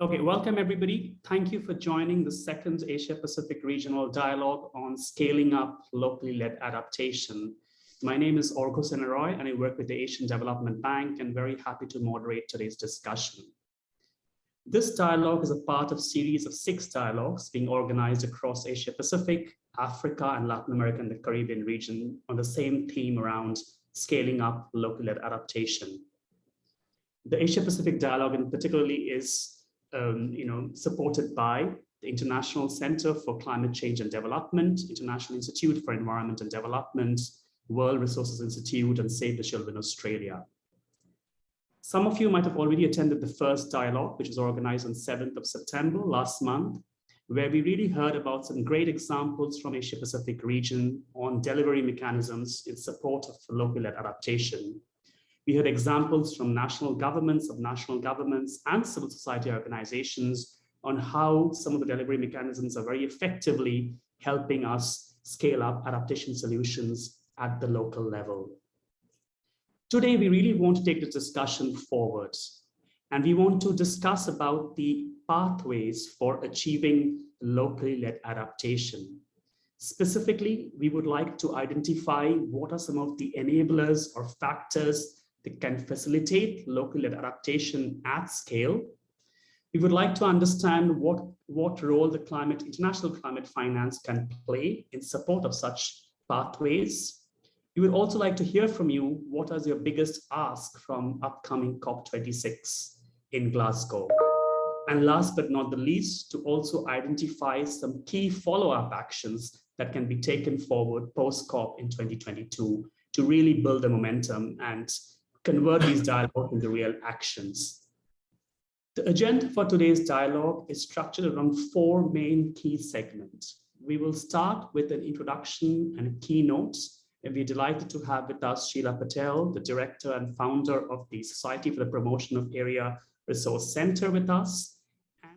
Okay, welcome everybody. Thank you for joining the second Asia Pacific Regional Dialogue on Scaling Up Locally Led Adaptation. My name is Arghya Sinha Roy and I work with the Asian Development Bank and very happy to moderate today's discussion. This dialogue is a part of a series of six dialogues being organized across Asia Pacific, Africa and Latin America and the Caribbean region on the same theme around scaling up locally led adaptation. The Asia Pacific dialogue in particularly is um, you know, supported by the International Center for Climate Change and Development, International Institute for Environment and Development, World Resources Institute, and Save the Children Australia. Some of you might have already attended the first dialogue, which was organized on 7th of September last month, where we really heard about some great examples from Asia Pacific region on delivery mechanisms in support of local-led adaptation we heard examples from national governments, of national governments and civil society organizations on how some of the delivery mechanisms are very effectively helping us scale up adaptation solutions at the local level. Today, we really want to take the discussion forward and we want to discuss about the pathways for achieving locally led adaptation. Specifically, we would like to identify what are some of the enablers or factors that can facilitate local adaptation at scale. We would like to understand what, what role the climate, international climate finance can play in support of such pathways. We would also like to hear from you, what is your biggest ask from upcoming COP26 in Glasgow? And last but not the least, to also identify some key follow-up actions that can be taken forward post-COP in 2022 to really build the momentum and convert these dialogue into real actions. The agenda for today's dialogue is structured around four main key segments. We will start with an introduction and keynotes, and we're delighted to have with us Sheela Patel, the director and founder of the Society for the Promotion of Area Resource Center with us.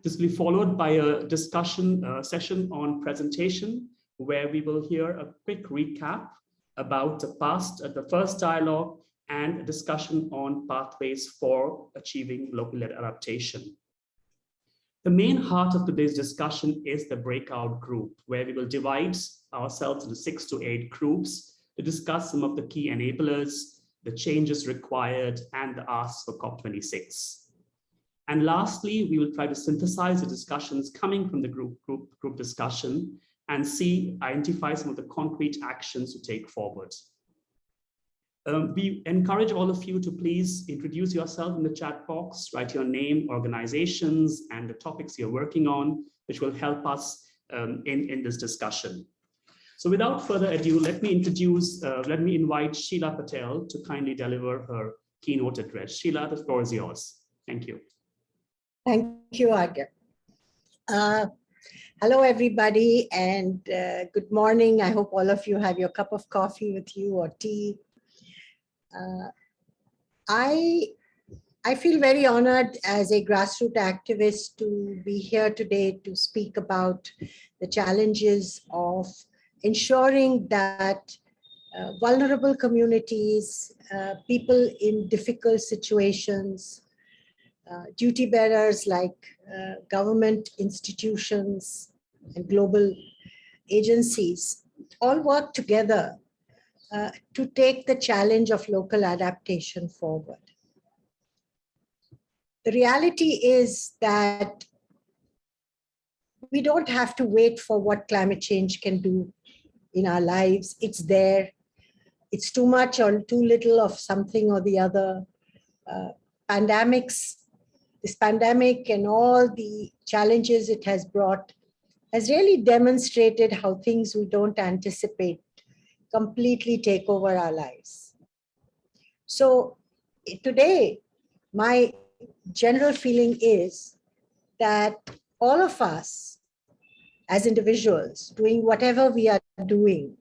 This will be followed by a discussion uh, session on presentation, where we will hear a quick recap about the past, uh, the first dialogue, and a discussion on pathways for achieving local-led adaptation. The main heart of today's discussion is the breakout group, where we will divide ourselves into six to eight groups to discuss some of the key enablers, the changes required, and the asks for COP26. And lastly, we will try to synthesize the discussions coming from the group, group, group discussion and see, identify some of the concrete actions to take forward. Um, we encourage all of you to please introduce yourself in the chat box, write your name, organizations, and the topics you're working on, which will help us um, in, in this discussion. So without further ado, let me introduce, uh, let me invite Sheela Patel to kindly deliver her keynote address. Sheela, the floor is yours. Thank you. Thank you, Arghya. Uh, hello, everybody, and uh, good morning. I hope all of you have your cup of coffee with you or tea uh, I I feel very honored as a grassroots activist to be here today to speak about the challenges of ensuring that uh, vulnerable communities, uh, people in difficult situations, uh, duty bearers like uh, government institutions and global agencies all work together uh, to take the challenge of local adaptation forward. The reality is that we don't have to wait for what climate change can do in our lives. It's there. It's too much or too little of something or the other. Uh, pandemics, this pandemic and all the challenges it has brought has really demonstrated how things we don't anticipate completely take over our lives. So eh, today, my general feeling is that all of us as individuals doing whatever we are doing,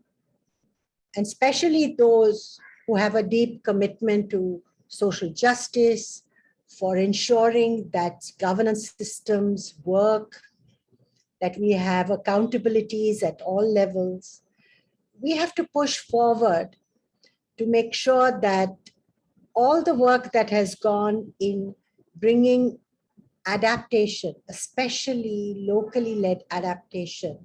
and especially those who have a deep commitment to social justice, for ensuring that governance systems work, that we have accountabilities at all levels, we have to push forward to make sure that all the work that has gone in bringing adaptation, especially locally led adaptation,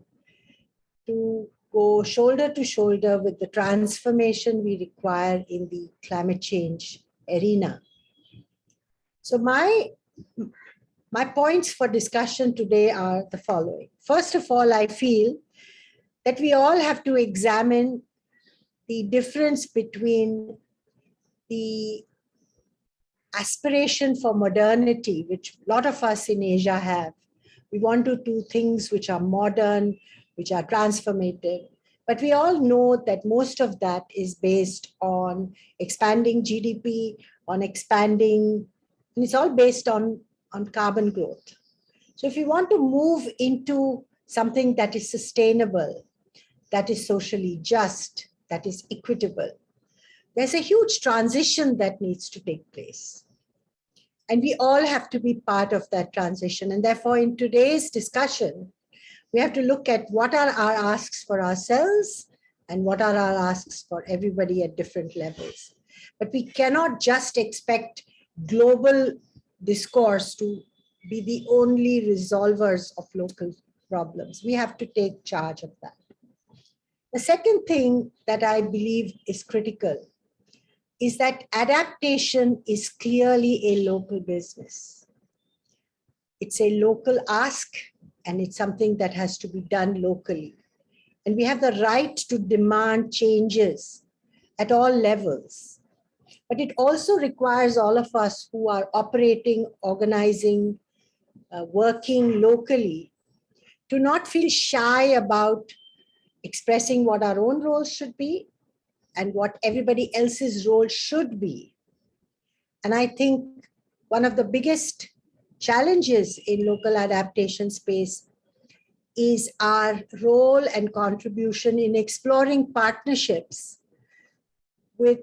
to go shoulder to shoulder with the transformation we require in the climate change arena. So my, my points for discussion today are the following. First of all, I feel that we all have to examine the difference between the aspiration for modernity, which a lot of us in Asia have. We want to do things which are modern, which are transformative. But we all know that most of that is based on expanding GDP, on expanding, and it's all based on, on carbon growth. So if we want to move into something that is sustainable, that is socially just, that is equitable, there's a huge transition that needs to take place. And we all have to be part of that transition. And therefore, in today's discussion, we have to look at what are our asks for ourselves and what are our asks for everybody at different levels. But we cannot just expect global discourse to be the only resolvers of local problems. We have to take charge of that. The second thing that I believe is critical is that adaptation is clearly a local business. It's a local ask and it's something that has to be done locally. And we have the right to demand changes at all levels. But it also requires all of us who are operating, organizing, uh, working locally to not feel shy about expressing what our own roles should be and what everybody else's role should be. And I think one of the biggest challenges in local adaptation space is our role and contribution in exploring partnerships with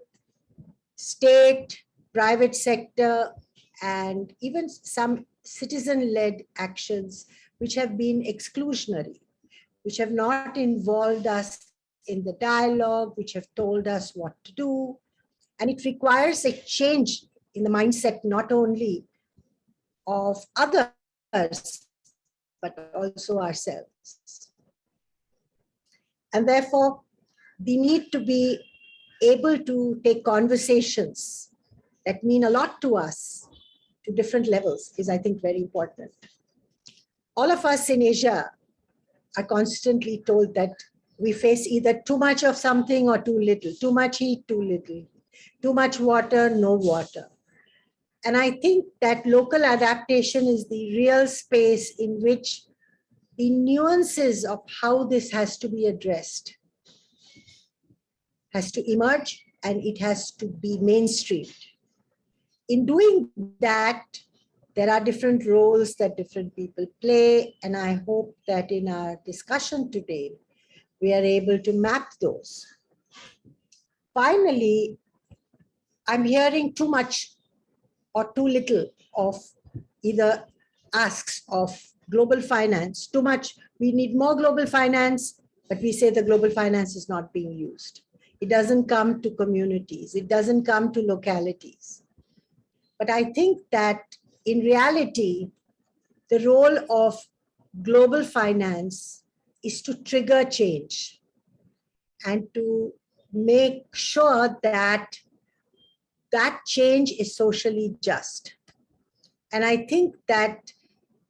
state, private sector, and even some citizen-led actions which have been exclusionary, which have not involved us in the dialogue, which have told us what to do. And it requires a change in the mindset, not only of others, but also ourselves. And therefore, we need to be able to take conversations that mean a lot to us to different levels is, I think, very important. All of us in Asia are constantly told that we face either too much of something or too little, too much heat, too little, too much water, no water. And I think that local adaptation is the real space in which the nuances of how this has to be addressed has to emerge and it has to be mainstreamed. In doing that, there are different roles that different people play, and I hope that in our discussion today, we are able to map those. Finally, I'm hearing too much or too little of either asks of global finance, too much, we need more global finance, but we say the global finance is not being used. It doesn't come to communities, it doesn't come to localities. But I think that in reality, the role of global finance is to trigger change and to make sure that that change is socially just. And I think that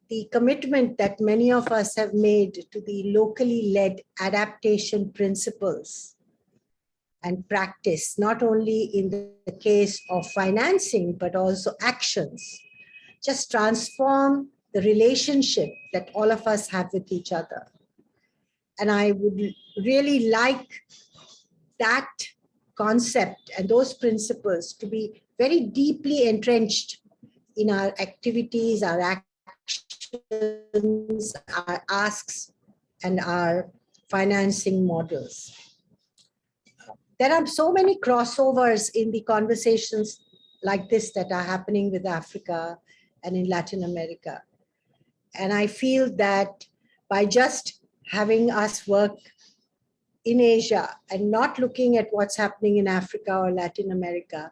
the commitment that many of us have made to the locally led adaptation principles and practice, not only in the case of financing, but also actions, just transform the relationship that all of us have with each other. And I would really like that concept and those principles to be very deeply entrenched in our activities, our actions, our asks, and our financing models. There are so many crossovers in the conversations like this that are happening with Africa and in Latin America. And I feel that by just having us work in Asia and not looking at what's happening in Africa or Latin America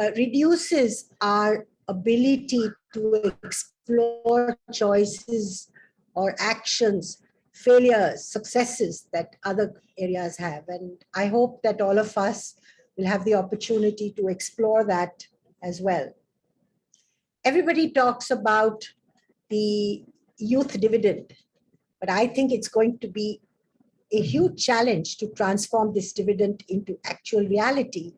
uh, reduces our ability to explore choices or actions, failures, successes that other areas have. And I hope that all of us will have the opportunity to explore that as well. Everybody talks about the youth dividend, but I think it's going to be a huge challenge to transform this dividend into actual reality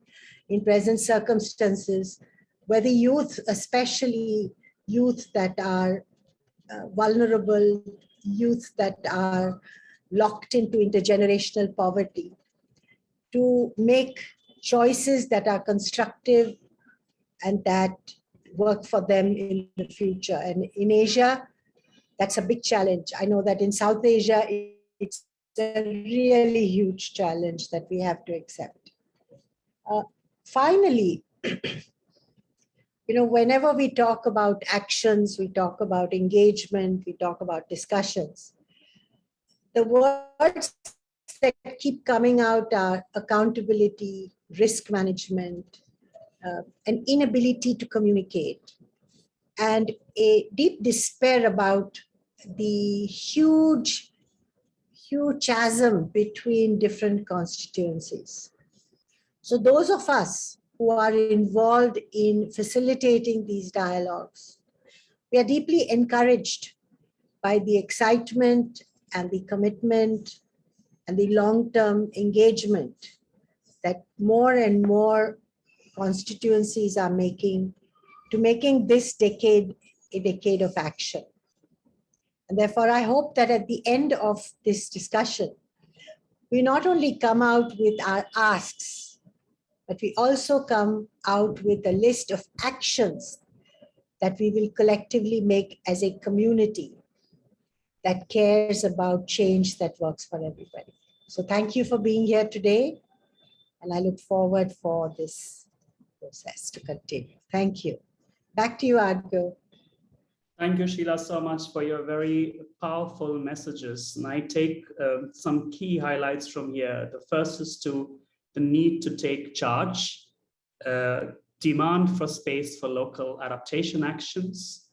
in present circumstances, where the youth, especially youth that are uh, vulnerable, youth that are locked into intergenerational poverty, to make choices that are constructive and that work for them in the future. And in Asia, that's a big challenge. I know that in South Asia, it's a really huge challenge that we have to accept. Uh, finally, you know, whenever we talk about actions, we talk about engagement, we talk about discussions, the words that keep coming out are accountability, risk management, uh, an inability to communicate, and a deep despair about the huge, huge chasm between different constituencies. So those of us who are involved in facilitating these dialogues, we are deeply encouraged by the excitement and the commitment and the long-term engagement that more and more constituencies are making to making this decade a decade of action. And therefore, I hope that at the end of this discussion, we not only come out with our asks, but we also come out with a list of actions that we will collectively make as a community that cares about change that works for everybody. So thank you for being here today. And I look forward for this process to continue. Thank you. Back to you, Arghya. Thank you, Sheela, so much for your very powerful messages. And I take uh, some key highlights from here. The first is to the need to take charge, uh, demand for space for local adaptation actions,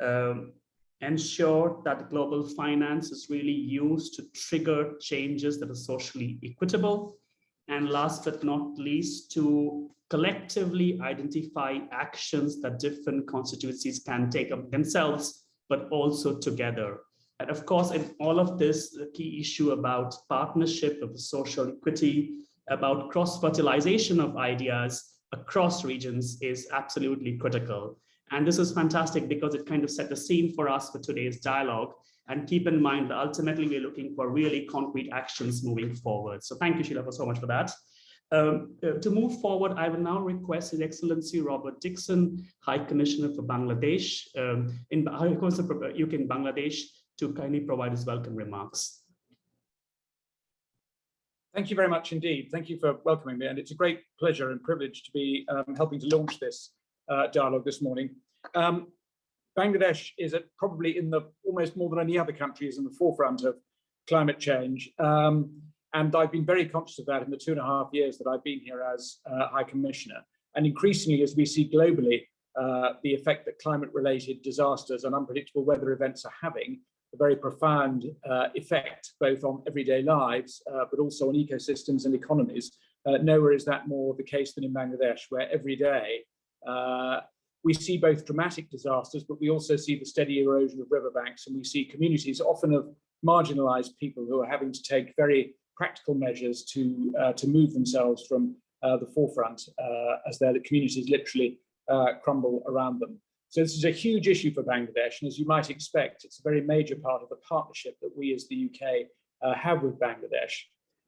um, ensure that global finance is really used to trigger changes that are socially equitable, and last but not least, to collectively identify actions that different constituencies can take up themselves, but also together. And of course, in all of this, the key issue about partnership of social equity, about cross-fertilization of ideas across regions is absolutely critical. And this is fantastic because it kind of set the scene for us for today's dialogue. And keep in mind that ultimately we're looking for really concrete actions moving forward. So thank you, Sheela, for so much for that. Um, uh, to move forward, I will now request His Excellency Robert Dickson, High Commissioner for Bangladesh, um, in High Commissioner for UK in Bangladesh, to kindly provide his welcome remarks. Thank you very much indeed. Thank you for welcoming me. And it's a great pleasure and privilege to be um, helping to launch this uh, dialogue this morning. Um, Bangladesh is at probably in the almost more than any other country is in the forefront of climate change. Um, and I've been very conscious of that in the two and a half years that I've been here as uh, High Commissioner. And increasingly, as we see globally, uh, the effect that climate-related disasters and unpredictable weather events are having, a very profound uh, effect both on everyday lives, uh, but also on ecosystems and economies. Uh, nowhere is that more the case than in Bangladesh, where every day uh, we see both dramatic disasters, but we also see the steady erosion of riverbanks, and we see communities often of marginalized people who are having to take very practical measures to, uh, to move themselves from uh, the forefront uh, as their communities literally crumble around them. So this is a huge issue for Bangladesh, and as you might expect, it's a very major part of the partnership that we as the UK have with Bangladesh.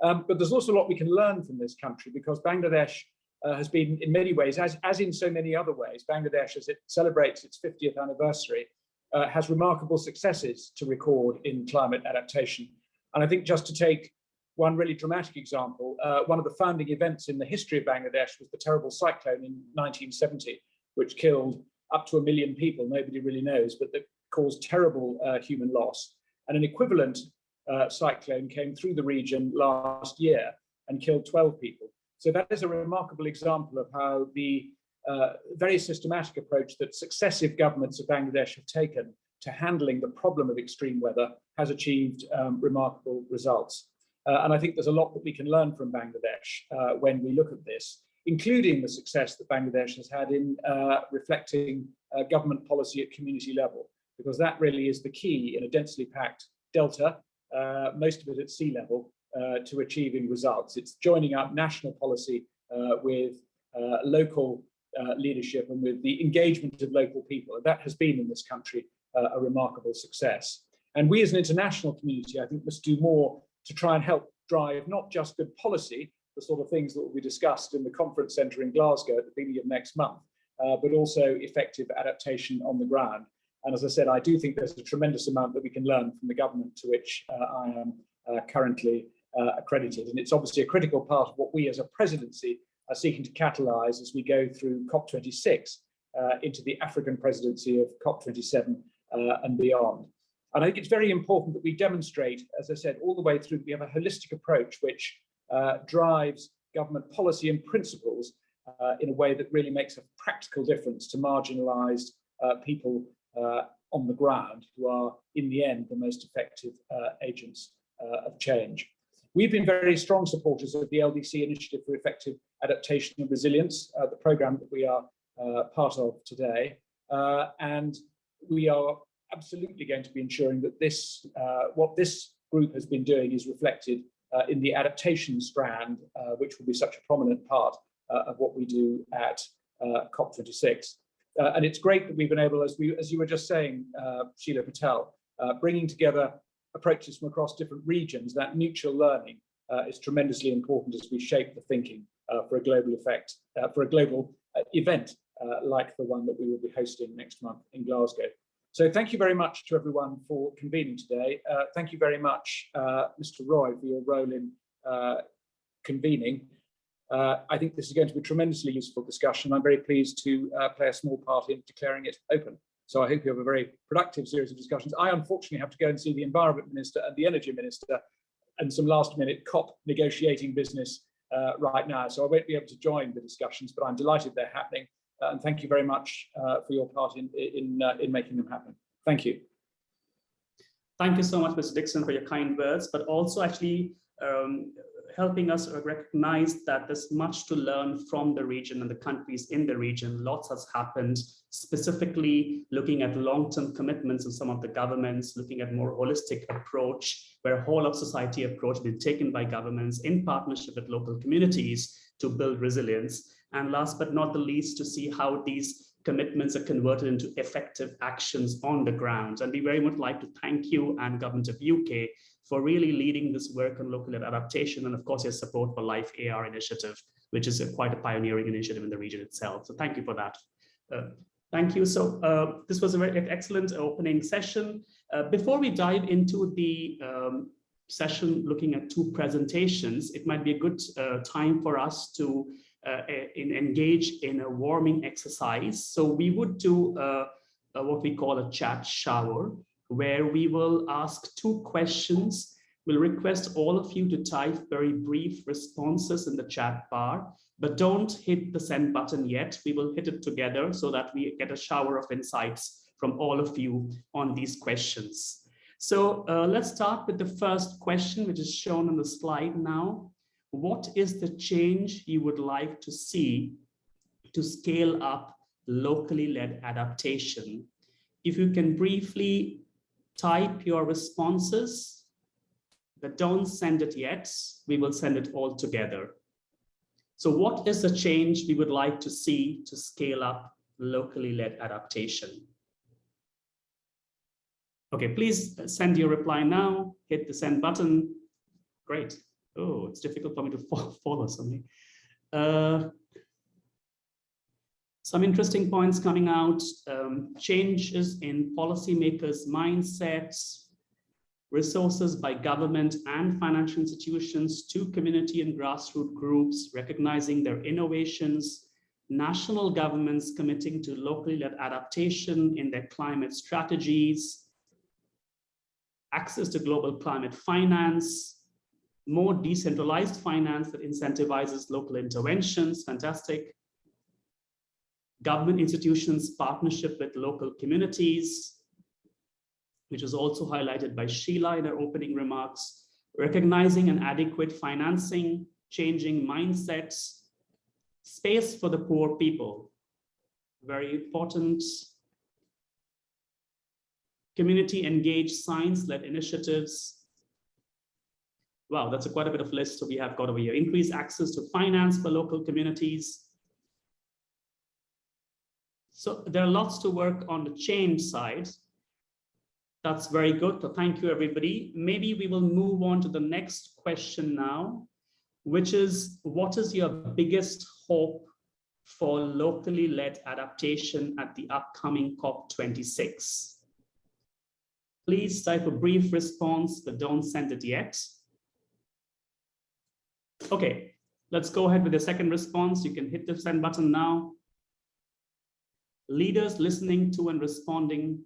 Um, but there's also a lot we can learn from this country because Bangladesh uh, has been in many ways, as, as in so many other ways, Bangladesh, as it celebrates its 50th anniversary, uh, has remarkable successes to record in climate adaptation. And I think just to take one really dramatic example, uh, one of the founding events in the history of Bangladesh was the terrible cyclone in 1970, which killed up to a million people, nobody really knows, but that caused terrible uh, human loss. And an equivalent uh, cyclone came through the region last year and killed 12 people. So that is a remarkable example of how the uh, very systematic approach that successive governments of Bangladesh have taken to handling the problem of extreme weather has achieved um, remarkable results. Uh, and I think there's a lot that we can learn from Bangladesh uh, when we look at this, including the success that Bangladesh has had in uh, reflecting uh, government policy at community level, because that really is the key in a densely packed delta, uh, most of it at sea level, uh, to achieving results. It's joining up national policy with local leadership and with the engagement of local people. And that has been in this country a remarkable success. And we as an international community, I think, must do more to try and help drive not just good policy, the sort of things that will be discussed in the conference centre in Glasgow at the beginning of next month, uh, but also effective adaptation on the ground. And as I said, I do think there's a tremendous amount that we can learn from the government to which uh, I am uh, currently uh, accredited. And it's obviously a critical part of what we as a presidency are seeking to catalyse as we go through COP26 uh, into the African presidency of COP27 uh, and beyond. And I think it's very important that we demonstrate, as I said, all the way through, we have a holistic approach which uh, drives government policy and principles uh, in a way that really makes a practical difference to marginalized uh, people uh, on the ground who are, in the end, the most effective uh, agents uh, of change. We've been very strong supporters of the LDC Initiative for Effective Adaptation and Resilience, the program that we are part of today. and we are absolutely going to be ensuring that this, uh, what this group has been doing is reflected uh, in the adaptation strand, uh, which will be such a prominent part uh, of what we do at uh, COP26. Uh, and it's great that we've been able, as, we, as you were just saying, Sheela Patel, bringing together approaches from across different regions, that mutual learning is tremendously important as we shape the thinking for a global effect, for a global event like the one that we will be hosting next month in Glasgow. So thank you very much to everyone for convening today. Uh, thank you very much, uh, Mr. Roy, for your role in uh, convening. Uh, I think this is going to be a tremendously useful discussion. I'm very pleased to uh, play a small part in declaring it open. So I hope you have a very productive series of discussions. I unfortunately have to go and see the Environment Minister and the Energy Minister and some last minute COP negotiating business uh, right now. So I won't be able to join the discussions, but I'm delighted they're happening and thank you very much uh, for your part in, in, uh, in making them happen. Thank you. Thank you so much, Mr. Dickson, for your kind words, but also actually um, helping us recognize that there's much to learn from the region and the countries in the region. Lots has happened, specifically looking at long-term commitments of some of the governments, looking at more holistic approach, where whole of society approach been taken by governments in partnership with local communities to build resilience. And last but not the least, to see how these commitments are converted into effective actions on the ground. And we very much like to thank you and government of UK for really leading this work on local adaptation and of course your support for Life AR initiative, which is a, quite a pioneering initiative in the region itself. So thank you for that. Uh, thank you. So uh, this was a very excellent opening session. Uh, before we dive into the um, session looking at two presentations, it might be a good uh, time for us to uh, in, engage in a warming exercise. So we would do uh, what we call a chat shower, where we will ask two questions. We'll request all of you to type very brief responses in the chat bar, but don't hit the send button yet. We will hit it together so that we get a shower of insights from all of you on these questions. So uh, let's start with the first question, which is shown on the slide now. What is the change you would like to see to scale up locally led adaptation? If you can briefly type your responses, but don't send it yet. We will send it all together. So what is the change we would like to see to scale up locally led adaptation? Okay, please send your reply now, hit the send button. Great. Oh, it's difficult for me to follow something. Uh, some interesting points coming out, um, changes in policymakers' mindsets, resources by government and financial institutions to community and grassroots groups, recognizing their innovations, national governments committing to locally led adaptation in their climate strategies, access to global climate finance, more decentralized finance that incentivizes local interventions, fantastic, government institutions partnership with local communities, which was also highlighted by Sheela in her opening remarks, recognizing an adequate financing, changing mindsets, space for the poor people, very important. Community engaged science-led initiatives. Wow, that's a quite a bit of list. So we have got over here. Increase access to finance for local communities. So there are lots to work on the change side. That's very good. So thank you, everybody. Maybe we will move on to the next question now, which is what is your biggest hope for locally led adaptation at the upcoming COP26? Please type a brief response, but don't send it yet. Okay, let's go ahead with the second response. You can hit the send button now. Leaders listening to and responding.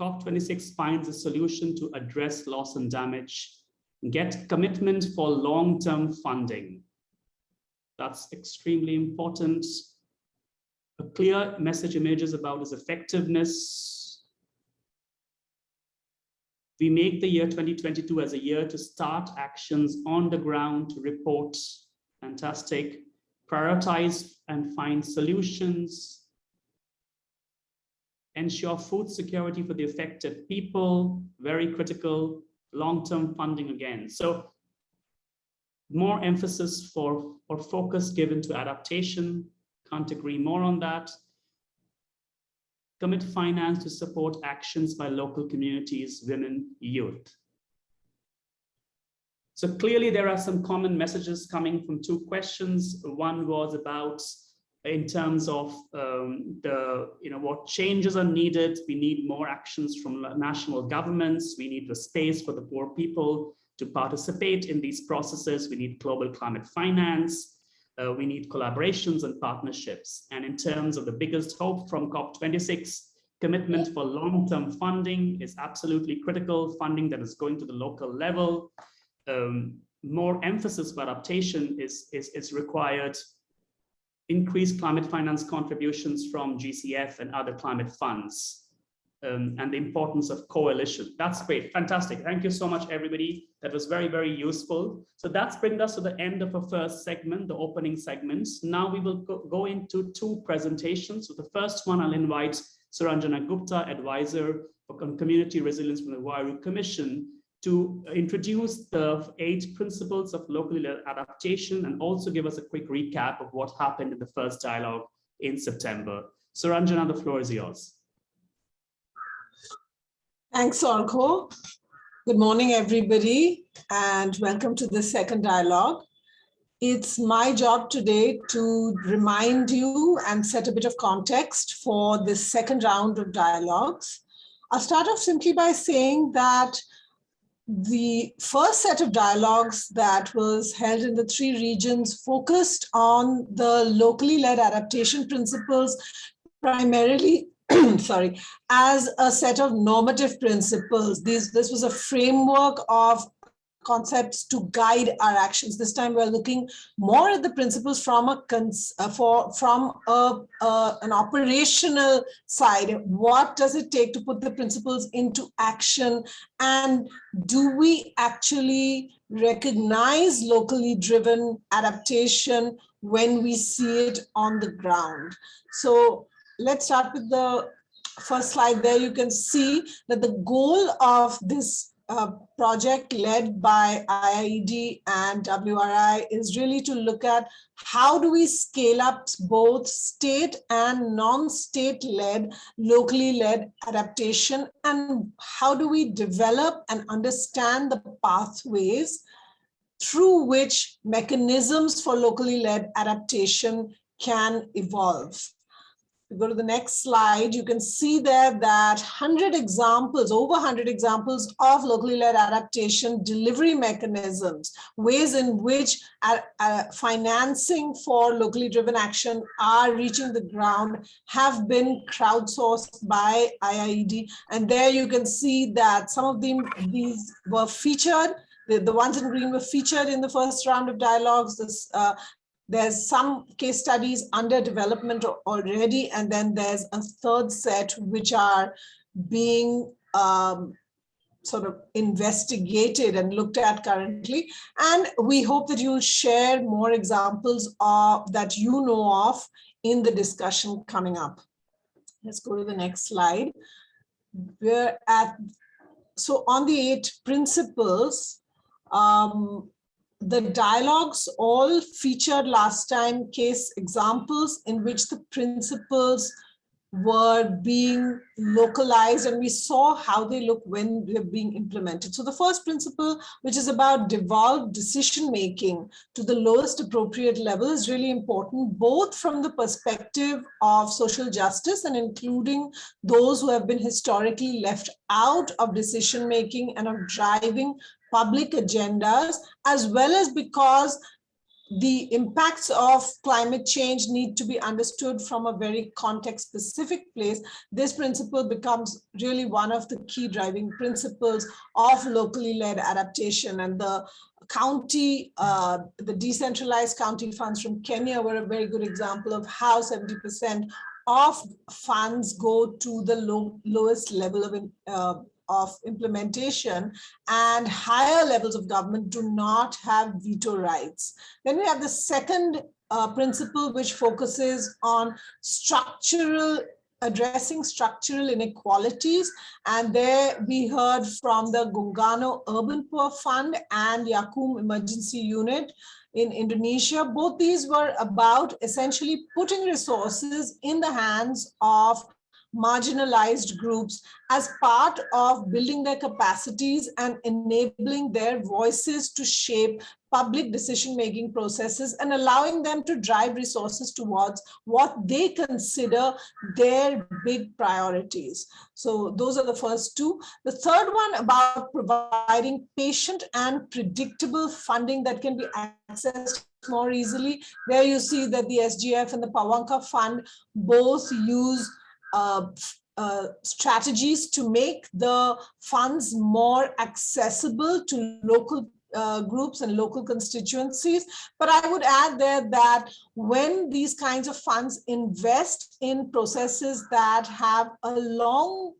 COP26 finds a solution to address loss and damage. Get commitment for long-term funding. That's extremely important. A clear message emerges about its effectiveness. We make the year 2022 as a year to start actions on the ground to report. Fantastic. Prioritize and find solutions. Ensure food security for the affected people, very critical, long-term funding again. So more emphasis for or focus given to adaptation. Can't agree more on that. Commit finance to support actions by local communities, women, youth. So clearly there are some common messages coming from two questions. One was about in terms of um, the, you know, what changes are needed. We need more actions from national governments. We need the space for the poor people to participate in these processes. We need global climate finance. Uh, we need collaborations and partnerships. And in terms of the biggest hope from COP26, commitment for long-term funding is absolutely critical, funding that is going to the local level. Um, more emphasis for adaptation is, is, is required. Increased climate finance contributions from GCF and other climate funds um, and the importance of coalition. That's great. Fantastic. Thank you so much, everybody. That was very, very useful. So that's bring us to the end of our first segment, the opening segments. Now we will go, go into two presentations. So the first one, I'll invite Suranjana Gupta, advisor for community resilience from the Huairou Commission, to introduce the eight principles of locally led adaptation and also give us a quick recap of what happened in the first dialogue in September. Suranjana, the floor is yours. Thanks, Arghya. Good morning, everybody, and welcome to the second dialogue. It's my job today to remind you and set a bit of context for this second round of dialogues. I'll start off simply by saying that the first set of dialogues that was held in the three regions focused on the locally led adaptation principles, primarily sorry, as a set of normative principles. These, this was a framework of concepts to guide our actions. This time we're looking more at the principles from a uh, for from a, uh, an operational side. What does it take to put the principles into action? And do we actually recognize locally driven adaptation when we see it on the ground? So let's start with the first slide there. You can see that the goal of this uh, project led by IIED and WRI is really to look at how do we scale up both state and non-state led, locally led adaptation and how do we develop and understand the pathways through which mechanisms for locally led adaptation can evolve go to the next slide, you can see there that 100 examples, over 100 examples of locally led adaptation delivery mechanisms, ways in which uh, uh, financing for locally driven action are reaching the ground have been crowdsourced by IIED. And there you can see that some of them, these were featured the, the ones in green were featured in the first round of dialogues. This uh, There's some case studies under development already, and then there's a third set which are being um, sort of investigated and looked at currently. And we hope that you'll share more examples of that you know of in the discussion coming up. Let's go to the next slide. We're at, so on the eight principles, um, the dialogues all featured last time case examples in which the principles were being localized and we saw how they look when they're being implemented. So the first principle, which is about devolved decision making to the lowest appropriate level is really important, both from the perspective of social justice and including those who have been historically left out of decision making and of driving public agendas, as well as because the impacts of climate change need to be understood from a very context specific place. This principle becomes really one of the key driving principles of locally led adaptation and the county, uh, the decentralized county funds from Kenya were a very good example of how 70% of funds go to the low, lowest level of uh, of implementation and higher levels of government do not have veto rights. Then we have the second uh, principle which focuses on structural addressing structural inequalities. And there we heard from the Gungano Urban Poor Fund and YAKKUM Emergency Unit in Indonesia. Both these were about essentially putting resources in the hands of marginalized groups as part of building their capacities and enabling their voices to shape public decision-making processes and allowing them to drive resources towards what they consider their big priorities. So those are the first two. The third one about providing patient and predictable funding that can be accessed more easily. There you see that the SGF and the Pawanka Fund both use uh, uh, strategies to make the funds more accessible to local uh, groups and local constituencies. But I would add there that when these kinds of funds invest in processes that have a long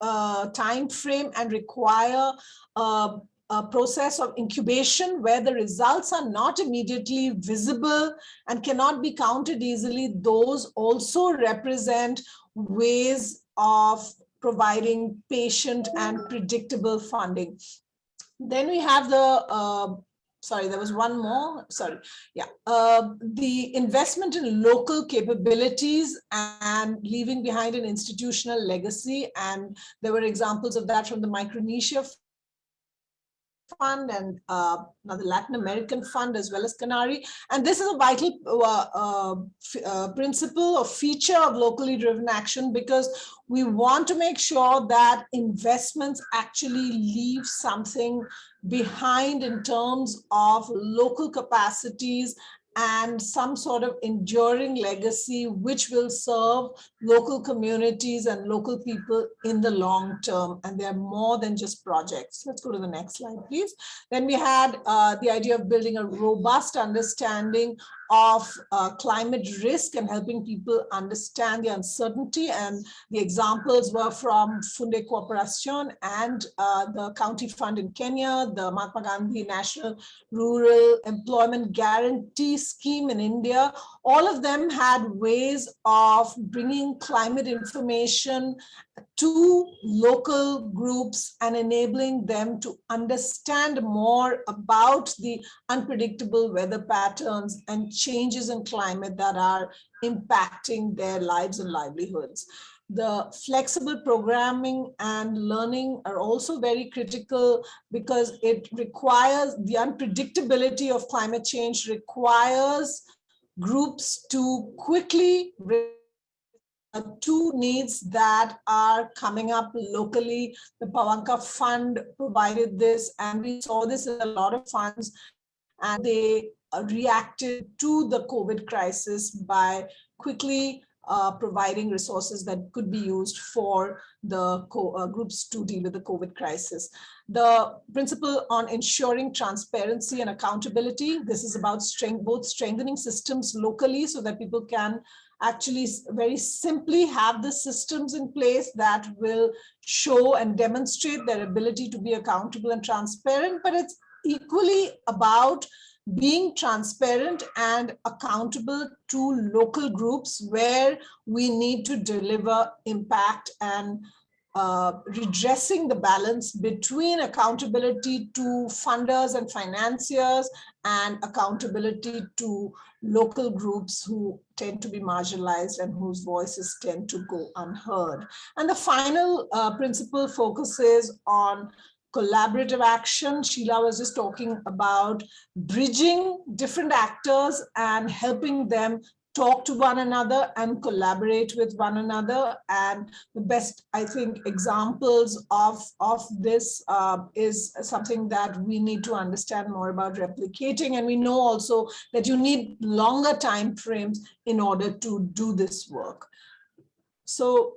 uh, time frame and require uh, a process of incubation where the results are not immediately visible and cannot be counted easily, those also represent ways of providing patient and predictable funding. Then we have the, uh, sorry, there was one more, sorry, yeah, uh, the investment in local capabilities and leaving behind an institutional legacy. And there were examples of that from the Micronesia Fund and uh, another Latin American fund as well as Canary. And this is a vital uh, uh, uh, principle or feature of locally driven action because we want to make sure that investments actually leave something behind in terms of local capacities and some sort of enduring legacy which will serve local communities and local people in the long term. And they're more than just projects. Let's go to the next slide please. Then we had uh, the idea of building a robust understanding of uh, climate risk and helping people understand the uncertainty. And the examples were from Funde Cooperation and uh, the County Fund in Kenya, the Mahatma Gandhi National Rural Employment Guarantee Scheme in India. All of them had ways of bringing climate information to local groups and enabling them to understand more about the unpredictable weather patterns and changes in climate that are impacting their lives and livelihoods. The flexible programming and learning are also very critical because it requires the unpredictability of climate change requires groups to quickly two needs that are coming up locally. The Pawanka Fund provided this, and we saw this in a lot of funds, and they reacted to the COVID crisis by quickly uh, providing resources that could be used for the uh, groups to deal with the COVID crisis. The principle on ensuring transparency and accountability, this is about strength, both strengthening systems locally so that people can actually very simply have the systems in place that will show and demonstrate their ability to be accountable and transparent, but it's equally about being transparent and accountable to local groups where we need to deliver impact and uh, redressing the balance between accountability to funders and financiers and accountability to local groups who tend to be marginalized and whose voices tend to go unheard. And the final uh, principle focuses on collaborative action. Sheela was just talking about bridging different actors and helping them talk to one another and collaborate with one another. And the best, I think, examples of, of this uh, is something that we need to understand more about replicating. And we know also that you need longer time frames in order to do this work. So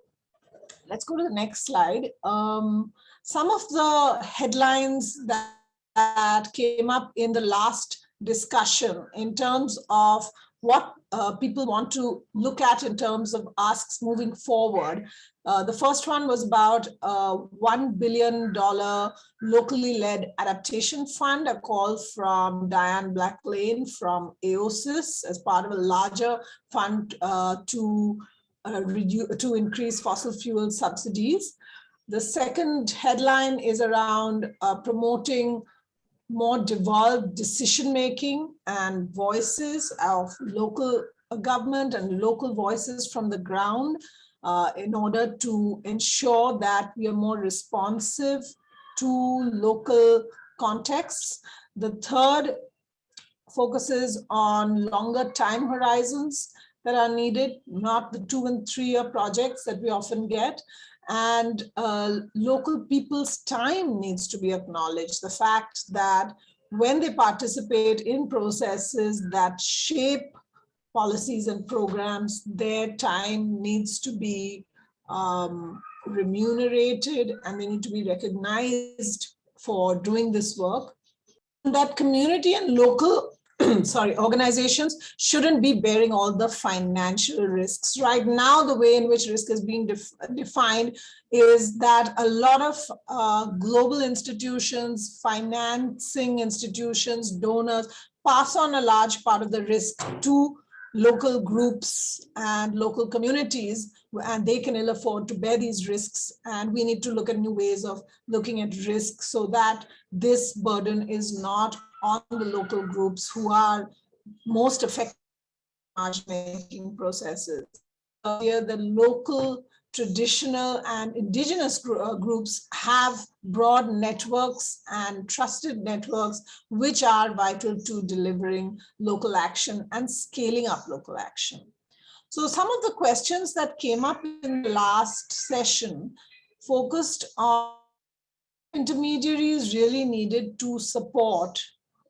let's go to the next slide. Um, some of the headlines that, that came up in the last discussion in terms of what uh, people want to look at in terms of asks moving forward. Uh, the first one was about a $1 billion locally led adaptation fund, a call from Diann Black-Layne from AOSIS as part of a larger fund uh, to, uh, to increase fossil fuel subsidies. The second headline is around uh, promoting more devolved decision-making and voices of local government and local voices from the ground uh, in order to ensure that we are more responsive to local contexts. The third focuses on longer time horizons that are needed, not the two and three year projects that we often get, and uh, local people's time needs to be acknowledged. The fact that when they participate in processes that shape policies and programs, their time needs to be um, remunerated and they need to be recognized for doing this work. That community and local sorry, organizations shouldn't be bearing all the financial risks. Right now, the way in which risk is being def defined is that a lot of uh, global institutions, financing institutions, donors pass on a large part of the risk to local groups and local communities and they can ill afford to bear these risks and we need to look at new ways of looking at risk so that this burden is not on the local groups who are most affected making processes. Here, the local traditional and indigenous uh, groups have broad networks and trusted networks, which are vital to delivering local action and scaling up local action. So some of the questions that came up in the last session focused on intermediaries really needed to support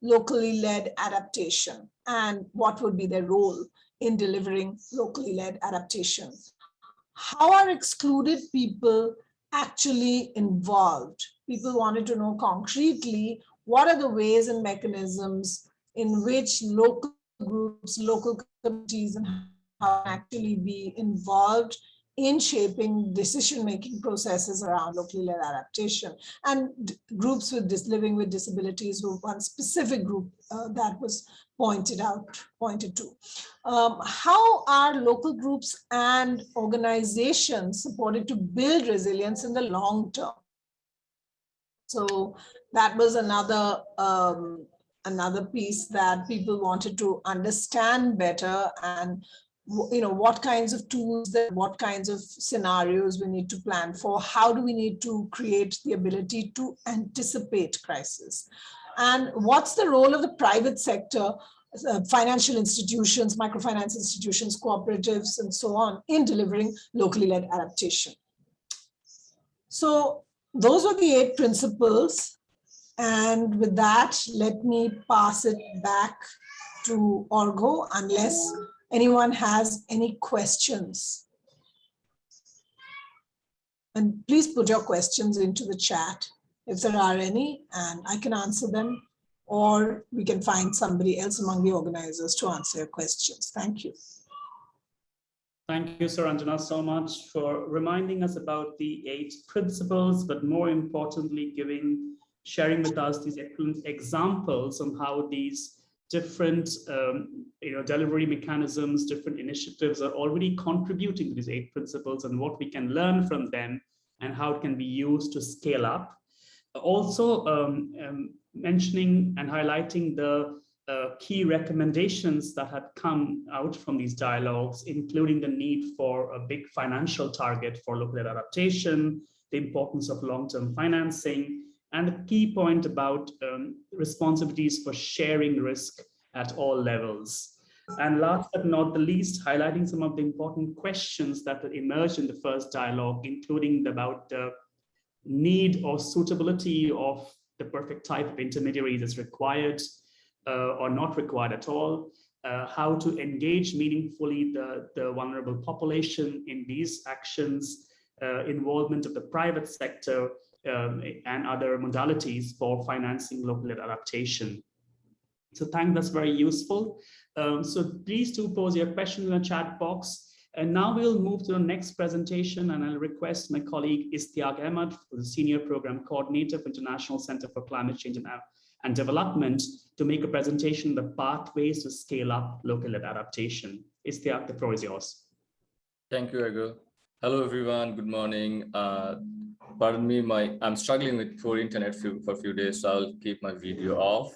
locally led adaptation and what would be their role in delivering locally led adaptation. How are excluded people actually involved? People wanted to know concretely, what are the ways and mechanisms in which local groups, local communities and how actually be involved in shaping decision-making processes around locally led adaptation. And groups with this living with disabilities were one specific group uh, that was pointed out pointed to. Um, how are local groups and organizations supported to build resilience in the long term? So that was another um, another piece that people wanted to understand better and you know, what kinds of tools, that, what kinds of scenarios we need to plan for, how do we need to create the ability to anticipate crisis, and what's the role of the private sector, uh, financial institutions, microfinance institutions, cooperatives, and so on in delivering locally led adaptation. So those are the eight principles. And with that, let me pass it back to Arghya, unless anyone has any questions. And please put your questions into the chat if there are any, and I can answer them, or we can find somebody else among the organizers to answer your questions. Thank you. Thank you, Suranjana, so much for reminding us about the eight principles, but more importantly, giving, sharing with us these excellent examples on how these different um, you know, delivery mechanisms, different initiatives are already contributing to these eight principles and what we can learn from them and how it can be used to scale up. Also um, um, mentioning and highlighting the uh, key recommendations that had come out from these dialogues, including the need for a big financial target for local adaptation, the importance of long-term financing, and a key point about um, responsibilities for sharing risk at all levels. And last but not the least, highlighting some of the important questions that emerged in the first dialogue, including about the need or suitability of the perfect type of intermediary that's required uh, or not required at all, uh, how to engage meaningfully the, the vulnerable population in these actions, uh, involvement of the private sector, um, and other modalities for financing local adaptation. So thank that's very useful. Um, so please do pose your question in the chat box. And now we'll move to the next presentation and I'll request my colleague Istiaq Ahmad, the Senior Program Coordinator for International Center for Climate Change and, and Development to make a presentation on the pathways to scale up local adaptation. Istiaq, the floor is yours. Thank you, Arghya. Hello, everyone. Good morning. Uh, pardon me, my I'm struggling with poor internet for a few days, so I'll keep my video off.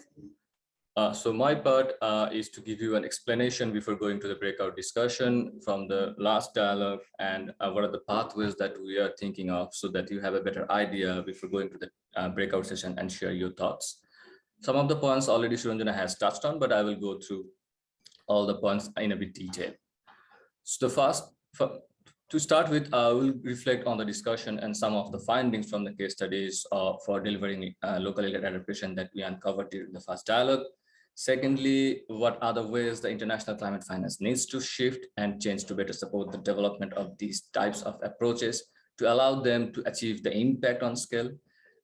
Uh, so my part uh, is to give you an explanation before going to the breakout discussion from the last dialogue and uh, what are the pathways that we are thinking of so that you have a better idea before going to the uh, breakout session and share your thoughts. Some of the points already Suranjana has touched on, but I will go through all the points in a bit detail. So the first, to start with, I will reflect on the discussion and some of the findings from the case studies uh, for delivering uh, local adaptation that we uncovered during the first dialogue. Secondly, what are the ways the international climate finance needs to shift and change to better support the development of these types of approaches to allow them to achieve the impact on scale.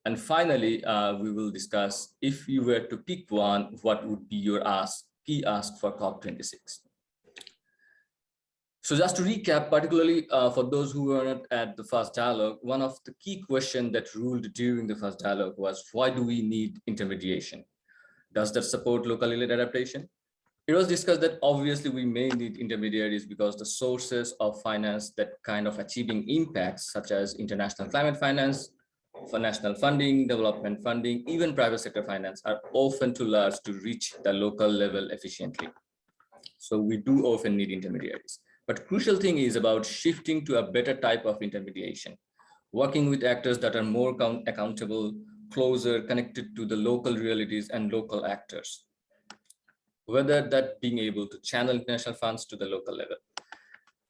And finally, uh, we will discuss if you were to pick one, what would be your ask, key ask for COP26. So just to recap, particularly uh, for those who were not at the first dialogue, one of the key questions that ruled during the first dialogue was why do we need intermediation? Does that support local adaptation? It was discussed that obviously we may need intermediaries because the sources of finance that kind of achieving impacts such as international climate finance, for national funding, development funding, even private sector finance are often too large to reach the local level efficiently. So we do often need intermediaries. But crucial thing is about shifting to a better type of intermediation, working with actors that are more accountable, closer connected to the local realities and local actors. Whether that being able to channel international funds to the local level.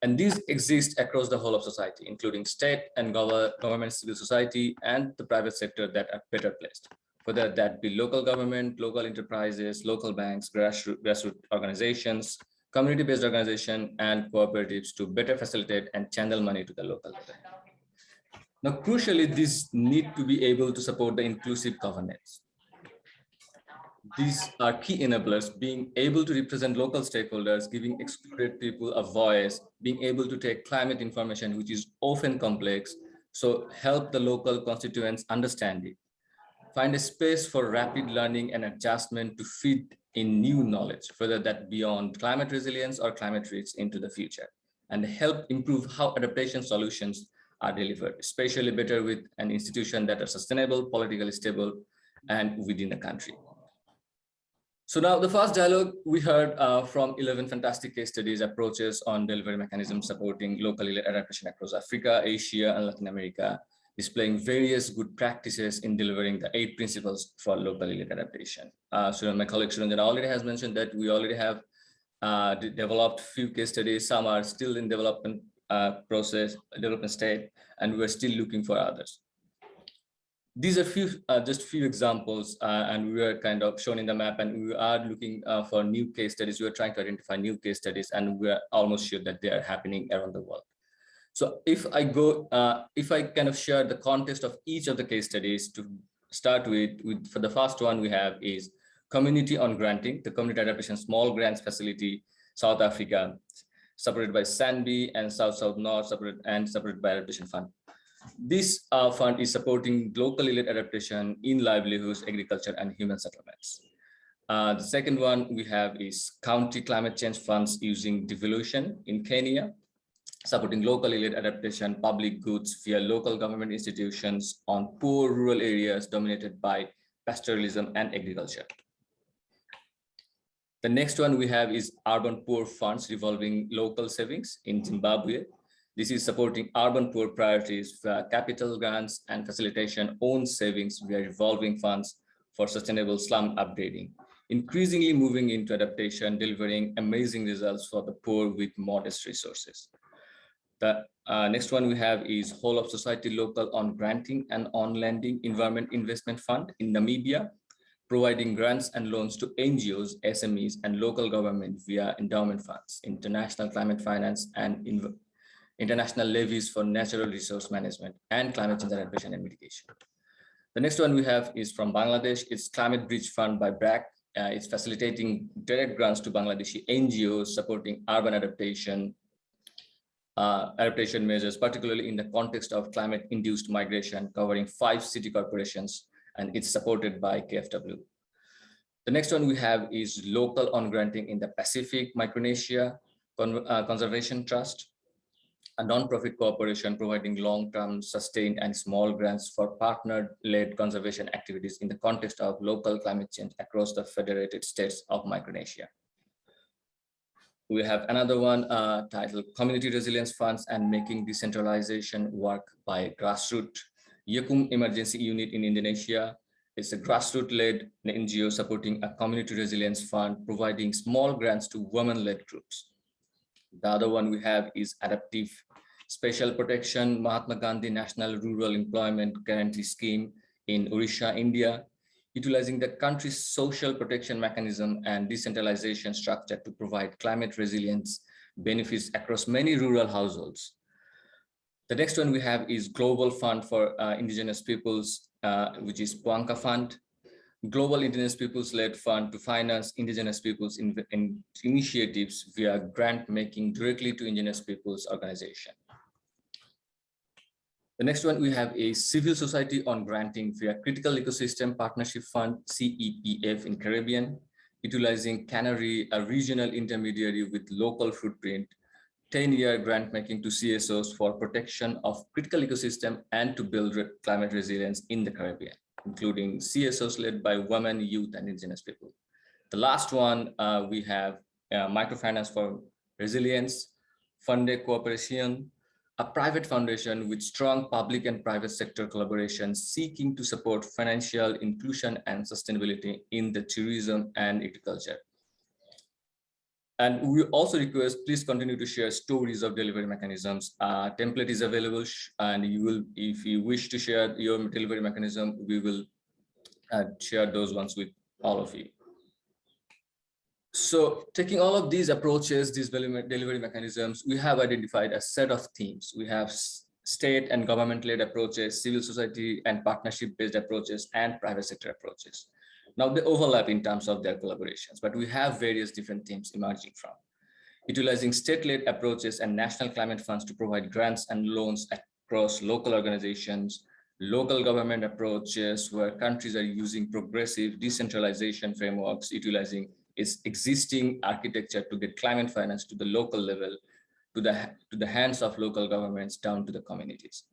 And these exist across the whole of society, including state and government, civil society, and the private sector that are better placed. Whether that be local government, local enterprises, local banks, grassroots, organizations, community-based organization, and cooperatives to better facilitate and channel money to the local level. Now, crucially, these need to be able to support the inclusive governance. These are key enablers, being able to represent local stakeholders, giving excluded people a voice, being able to take climate information, which is often complex, so help the local constituents understand it. Find a space for rapid learning and adjustment to feed in new knowledge, whether that beyond climate resilience or climate risks into the future, and help improve how adaptation solutions are delivered, especially better with an institution that are sustainable, politically stable, and within the country. So now the first dialogue we heard uh, from 11 fantastic case studies approaches on delivery mechanisms supporting local adaptation across Africa, Asia, and Latin America, displaying various good practices in delivering the eight principles for local adaptation. Uh, so my colleague Suranjana already has mentioned that we already have uh, developed few case studies. Some are still in development uh, process, development state, and we're still looking for others. these are few uh, just few examples uh, and we are kind of shown in the map and we are looking uh, for new case studies we are trying to identify new case studies and we are almost sure that they are happening around the world so if i go uh, if i kind of share the context of each of the case studies to start with, with for the first one we have is community on granting the community adaptation small grants facility south africa supported by sanbi and south south north supported and supported by adaptation fund this uh, fund is supporting locally led adaptation in livelihoods, agriculture, and human settlements. Uh, the second one we have is county climate change funds using devolution in Kenya, supporting locally led adaptation public goods via local government institutions on poor rural areas dominated by pastoralism and agriculture. The next one we have is urban poor funds revolving local savings in Zimbabwe, this is supporting urban poor priorities via capital grants and facilitation own savings via revolving funds for sustainable slum upgrading, increasingly moving into adaptation, delivering amazing results for the poor with modest resources. The uh, next one we have is whole of society local on granting and on lending environment investment fund in Namibia, providing grants and loans to NGOs, SMEs, and local government via endowment funds, international climate finance, and international levies for natural resource management and climate change adaptation and mitigation. The next one we have is from Bangladesh. It's Climate Bridge Fund by BRAC. Uh, it's facilitating direct grants to Bangladeshi NGOs supporting urban adaptation, uh, adaptation measures, particularly in the context of climate-induced migration, covering five city corporations, and it's supported by KFW. The next one we have is local on granting in the Pacific Micronesia Con uh, Conservation Trust a non-profit corporation providing long-term sustained and small grants for partner-led conservation activities in the context of local climate change across the federated states of Micronesia. We have another one uh, titled Community Resilience Funds and Making Decentralization Work by Grassroot YAKKUM Emergency Unit in Indonesia. It's a grassroots-led NGO supporting a community resilience fund, providing small grants to women-led groups. The other one we have is adaptive special protection Mahatma Gandhi National Rural Employment Guarantee Scheme in Odisha, India, utilizing the country's social protection mechanism and decentralization structure to provide climate resilience benefits across many rural households. The next one we have is Global Fund for uh, Indigenous Peoples, uh, which is Pawanka Fund, global indigenous peoples led fund to finance indigenous peoples in, in initiatives via grant making directly to indigenous peoples organization. The next one, we have a civil society on granting via critical ecosystem partnership fund, CEPF in Caribbean, utilizing CANARI, a regional intermediary with local footprint, 10-year grant making to CSOs for protection of critical ecosystem and to build climate resilience in the Caribbean including CSOs led by women, youth, and indigenous people. The last one, uh, we have uh, microfinance for resilience, Fundecooperación, a private foundation with strong public and private sector collaboration seeking to support financial inclusion and sustainability in the tourism and agriculture. And we also request, please continue to share stories of delivery mechanisms. Uh, template is available and you will, if you wish to share your delivery mechanism, we will uh, share those ones with all of you. So taking all of these approaches, these delivery mechanisms, we have identified a set of themes. We have state and government-led approaches, civil society and partnership-based approaches, and private sector approaches. Now they overlap in terms of their collaborations, but we have various different themes emerging from. Utilizing state-led approaches and national climate funds to provide grants and loans across local organizations, local government approaches where countries are using progressive decentralization frameworks, utilizing its existing architecture to get climate finance to the local level, to the, to the hands of local governments down to the communities.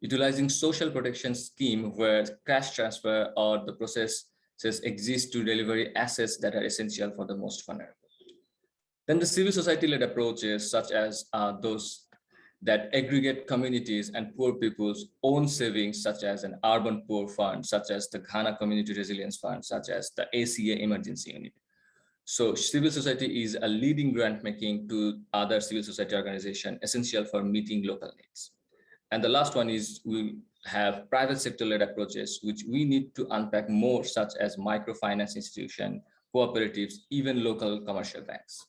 Utilizing social protection scheme where cash transfer or the process says exist to deliver assets that are essential for the most vulnerable. Then the civil society-led approaches, such as uh, those that aggregate communities and poor people's own savings, such as an urban poor fund, such as the Ghana Community Resilience Fund, such as the YAKKUM Emergency Unit. So civil society is a leading grant making to other civil society organization essential for meeting local needs. And the last one is we have private sector-led approaches, which we need to unpack more, such as microfinance institution, cooperatives, even local commercial banks.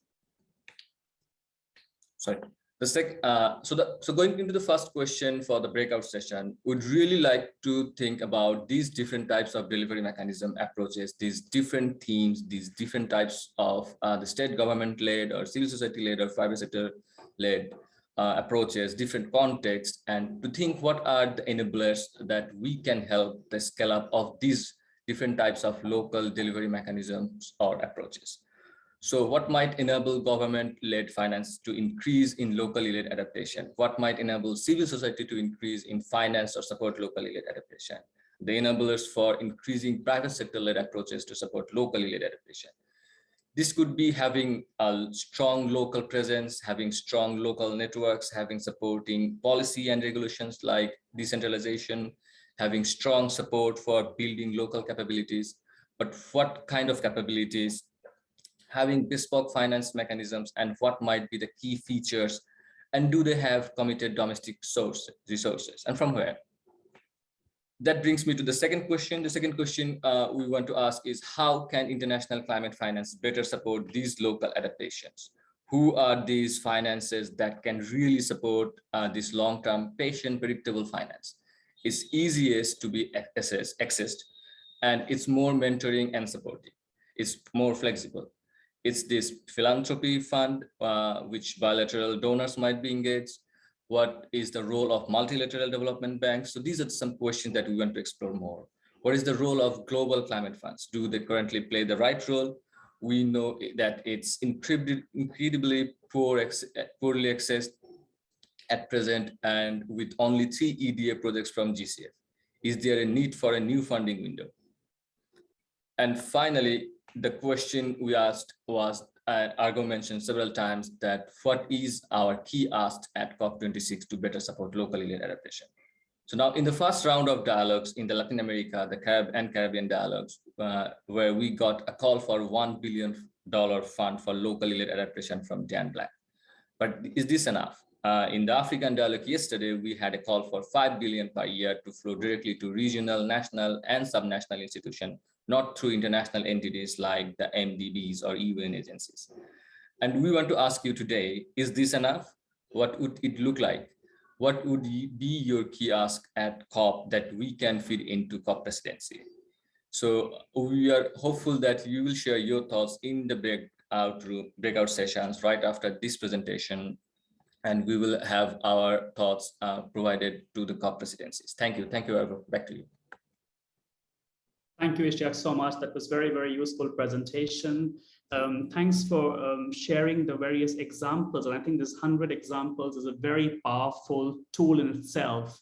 Sorry. The sec, uh, so the so going into the first question for the breakout session, would really like to think about these different types of delivery mechanism approaches, these different themes, these different types of uh, the state government led or civil society led or private sector led uh, approaches, different contexts, and to think what are the enablers that we can help the scale up of these different types of local delivery mechanisms or approaches. So what might enable government-led finance to increase in locally led adaptation? What might enable civil society to increase in finance or support locally led adaptation? The enablers for increasing private sector-led approaches to support locally led adaptation. This could be having a strong local presence, having strong local networks, having supporting policy and regulations like decentralization, having strong support for building local capabilities. But what kind of capabilities having bespoke finance mechanisms and what might be the key features and do they have committed domestic source resources? And from where? That brings me to the second question. The second question uh, we want to ask is how can international climate finance better support these local adaptations? Who are these finances that can really support uh, this long-term patient predictable finance? It's easiest to be assessed accessed and it's more mentoring and supporting. It's more flexible it's this philanthropy fund, uh, which bilateral donors might be engaged. What is the role of multilateral development banks? So these are some questions that we want to explore more. What is the role of global climate funds? Do they currently play the right role? We know that it's incredibly, incredibly poor, poorly accessed at present and with only three EDA projects from GCF. Is there a need for a new funding window? And finally, the question we asked was, uh, Arghya mentioned several times that what is our key ask at COP26 to better support locally led adaptation? So now in the first round of dialogues in the Latin America, the Carib and Caribbean dialogues, uh, where we got a call for $1 billion fund for locally led adaptation from Dan Black. But is this enough? Uh, in the African dialogue yesterday, we had a call for 5 billion per year to flow directly to regional, national, and subnational institutions not through international entities like the MDBs or UN agencies. And we want to ask you today, is this enough? What would it look like? What would be your key ask at COP that we can feed into COP presidency? So we are hopeful that you will share your thoughts in the breakout room, breakout sessions right after this presentation, and we will have our thoughts uh, provided to the COP presidencies. Thank you. Thank you, everyone Back to you. Thank you, Ishtiaq, so much. That was very, very useful presentation. Um, thanks for um, sharing the various examples. And I think this 100 examples is a very powerful tool in itself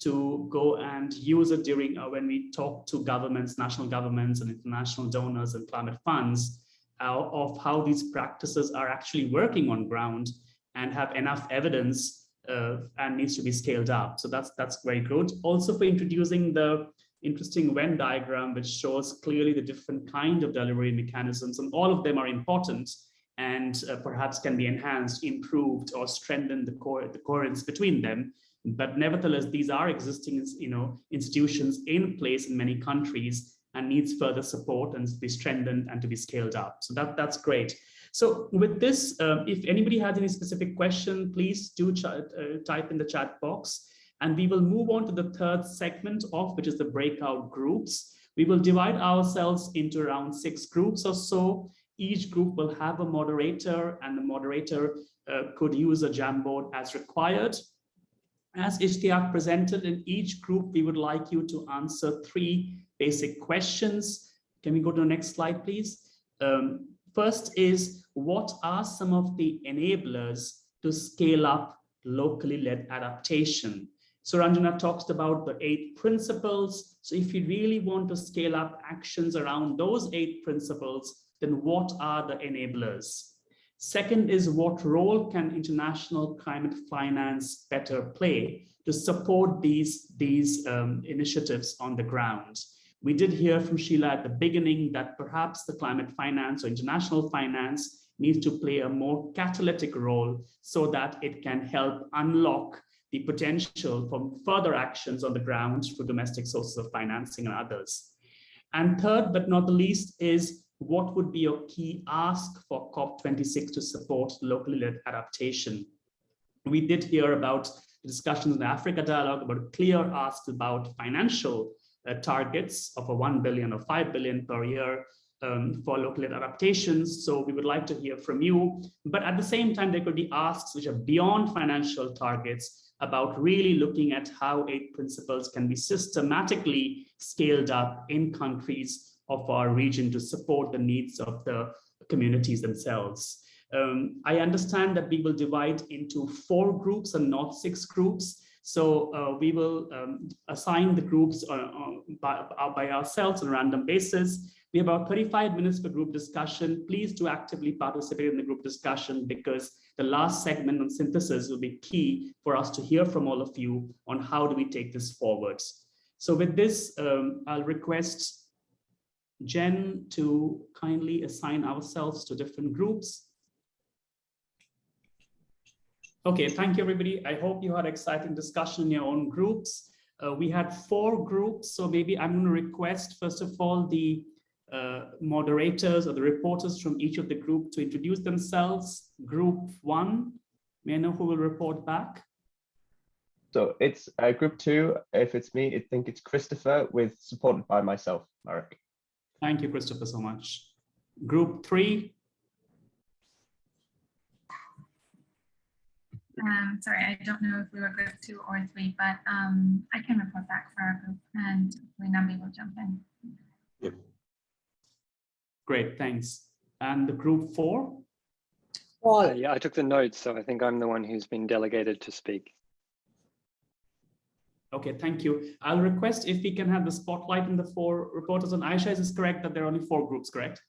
to go and use it during uh, when we talk to governments, national governments and international donors and climate funds uh, of how these practices are actually working on ground and have enough evidence uh, and needs to be scaled up. So that's that's very good. Also for introducing the interesting Venn diagram, which shows clearly the different kind of delivery mechanisms, and all of them are important and uh, perhaps can be enhanced, improved, or strengthened the, core, the coherence between them. But nevertheless, these are existing you know, institutions in place in many countries and needs further support and to be strengthened and to be scaled up. So that, that's great. So with this, uh, if anybody has any specific question, please do uh, type in the chat box. And we will move on to the third segment of which is the breakout groups. We will divide ourselves into around six groups or so. Each group will have a moderator and the moderator uh, could use a Jamboard as required. As Ishtiaq presented in each group, we would like you to answer three basic questions. Can we go to the next slide, please? Um, first is, what are some of the enablers to scale up locally led adaptation? Suranjana talks about the eight principles. So if you really want to scale up actions around those eight principles, then what are the enablers? Second is what role can international climate finance better play to support these, these um, initiatives on the ground? We did hear from Sheela at the beginning that perhaps the climate finance or international finance needs to play a more catalytic role so that it can help unlock the potential for further actions on the ground for domestic sources of financing and others. And third, but not the least, is what would be your key ask for COP26 to support locally led adaptation? We did hear about discussions in the Africa dialogue about clear asks about financial uh, targets of a 1 billion or 5 billion per year um, for local adaptations. So we would like to hear from you. But at the same time, there could be asks which are beyond financial targets about really looking at how eight principles can be systematically scaled up in countries of our region to support the needs of the communities themselves. Um, I understand that we will divide into four groups and not six groups. So uh, we will um, assign the groups uh, uh, by, uh, by ourselves on a random basis. We have about 35 minutes for group discussion. Please do actively participate in the group discussion because the last segment on synthesis will be key for us to hear from all of you on how do we take this forwards. So with this, um, I'll request Jen to kindly assign ourselves to different groups. Okay, thank you, everybody. I hope you had exciting discussion in your own groups. Uh, we had four groups, so maybe I'm going to request, first of all, the uh, moderators or the reporters from each of the group to introduce themselves. Group one, may I know who will report back? So it's uh, group two. If it's me, I think it's Christopher with supported by myself, Marek. Thank you, Christopher, so much. Group three. Um, sorry, I don't know if we were group two or three, but um, I can report back for our group and Nambi will jump in. Yep. Great, thanks. And the group four? Paul, Uh, yeah, I took the notes, so I think I'm the one who's been delegated to speak. Okay, thank you. I'll request if we can have the spotlight in the four reporters on Aisha. Is this correct that there are only four groups, correct?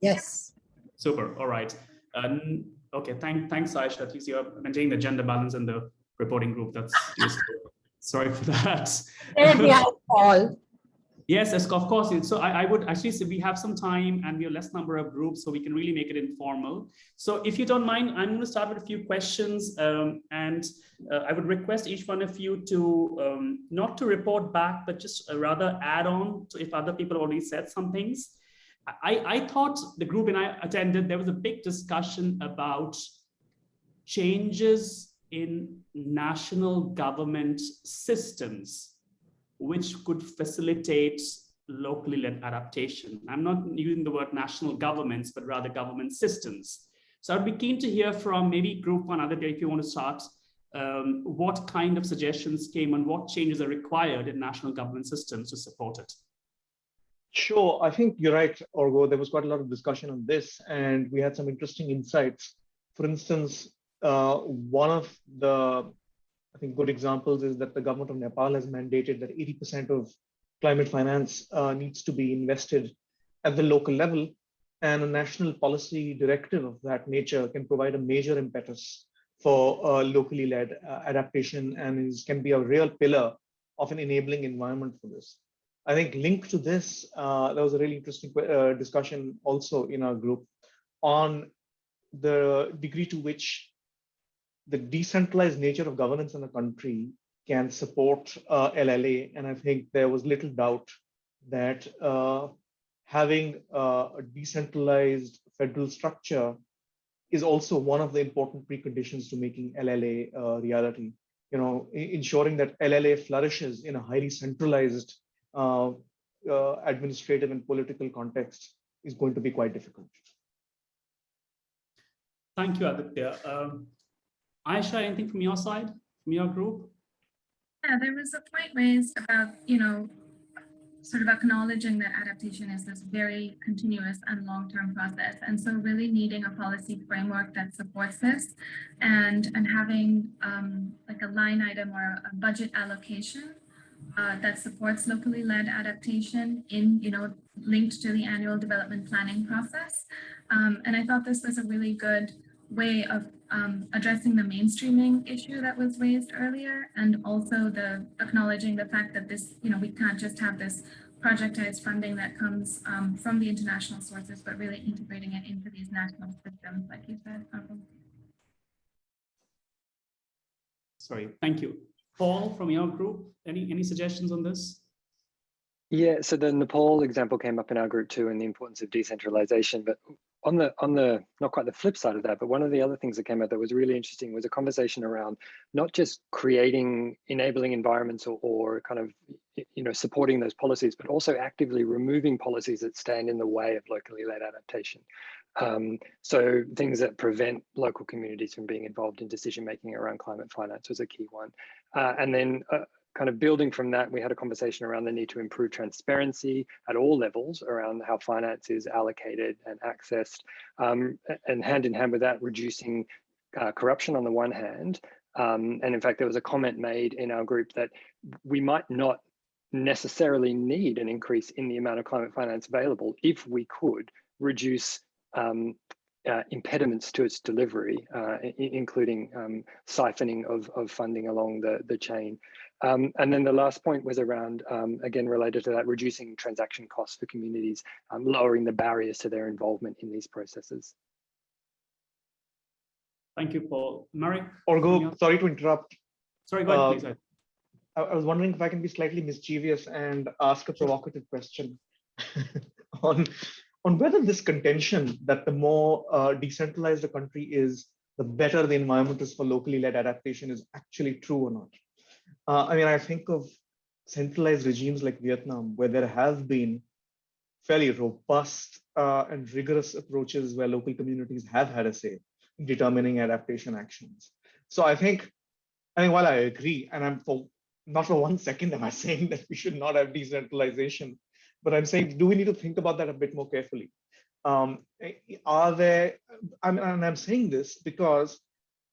yes. Super, all right. Um, okay, thank, thanks, Aisha. At least you're maintaining the gender balance in the reporting group. That's useful. Sorry for that. There we are, Paul. Yes, yes, of course. So I, I would actually say we have some time and we have less number of groups, so we can really make it informal. So if you don't mind, I'm going to start with a few questions um, and uh, I would request each one of you to um, not to report back, but just uh, rather add on to if other people already said some things. I, I thought the group and I attended, there was a big discussion about changes in national government systems which could facilitate locally led adaptation. I'm not using the word national governments, but rather government systems. So I'd be keen to hear from maybe group one Aditya if you want to start, um, what kind of suggestions came and what changes are required in national government systems to support it. Sure, I think you're right, Arghya. There was quite a lot of discussion on this, and we had some interesting insights. For instance, uh, one of the I think good examples is that the government of Nepal has mandated that 80% of climate finance uh, needs to be invested at the local level. And a national policy directive of that nature can provide a major impetus for uh, locally led uh, adaptation and is, can be a real pillar of an enabling environment for this. I think linked to this, uh, there was a really interesting uh, discussion also in our group on the degree to which the decentralized nature of governance in a country can support uh, LLA. And I think there was little doubt that uh, having uh, a decentralized federal structure is also one of the important preconditions to making LLA a reality. You know, ensuring that LLA flourishes in a highly centralized administrative and political context is going to be quite difficult. Thank you, Aditya. Um, Aisha, anything from your side, from your group? Yeah, there was a point raised about, you know, sort of acknowledging that adaptation is this very continuous and long-term process. And so really needing a policy framework that supports this and, and having um, like a line item or a budget allocation uh, that supports locally led adaptation in, you know, linked to the annual development planning process. Um, and I thought this was a really good way of um, addressing the mainstreaming issue that was raised earlier and also the acknowledging the fact that this, you know, we can't just have this projectized funding that comes um, from the international sources, but really integrating it into these national systems, like you said. Sorry, thank you. Paul, from your group, any, any suggestions on this? Yeah, so the Nepal example came up in our group too, and the importance of decentralization. But on the on the not quite the flip side of that, but one of the other things that came out that was really interesting was a conversation around not just creating enabling environments or, or kind of you know supporting those policies, but also actively removing policies that stand in the way of locally led adaptation. Um, so things that prevent local communities from being involved in decision making around climate finance was a key one. Uh, and then uh, kind of building from that, we had a conversation around the need to improve transparency at all levels around how finance is allocated and accessed. Um, and hand in hand with that, reducing uh, corruption on the one hand. Um, and in fact, there was a comment made in our group that we might not necessarily need an increase in the amount of climate finance available if we could reduce um, uh, impediments to its delivery, uh, including um, siphoning of, of funding along the, the chain. Um, and then the last point was around, um, again, related to that, reducing transaction costs for communities, um, lowering the barriers to their involvement in these processes. Thank you, Paul. Marek? Arghya, sorry to interrupt. Sorry, go ahead, Uh, please. I, I was wondering if I can be slightly mischievous and ask a provocative question on, on whether this contention that the more uh, decentralized a country is, the better the environment is for locally led adaptation is actually true or not. Uh, I mean, I think of centralized regimes like Vietnam, where there have been fairly robust uh, and rigorous approaches where local communities have had a say in determining adaptation actions. So I think, I mean, while I agree, and I'm for not for one second am I saying that we should not have decentralization, but I'm saying, do we need to think about that a bit more carefully? Um, are there, I'm, and I'm saying this because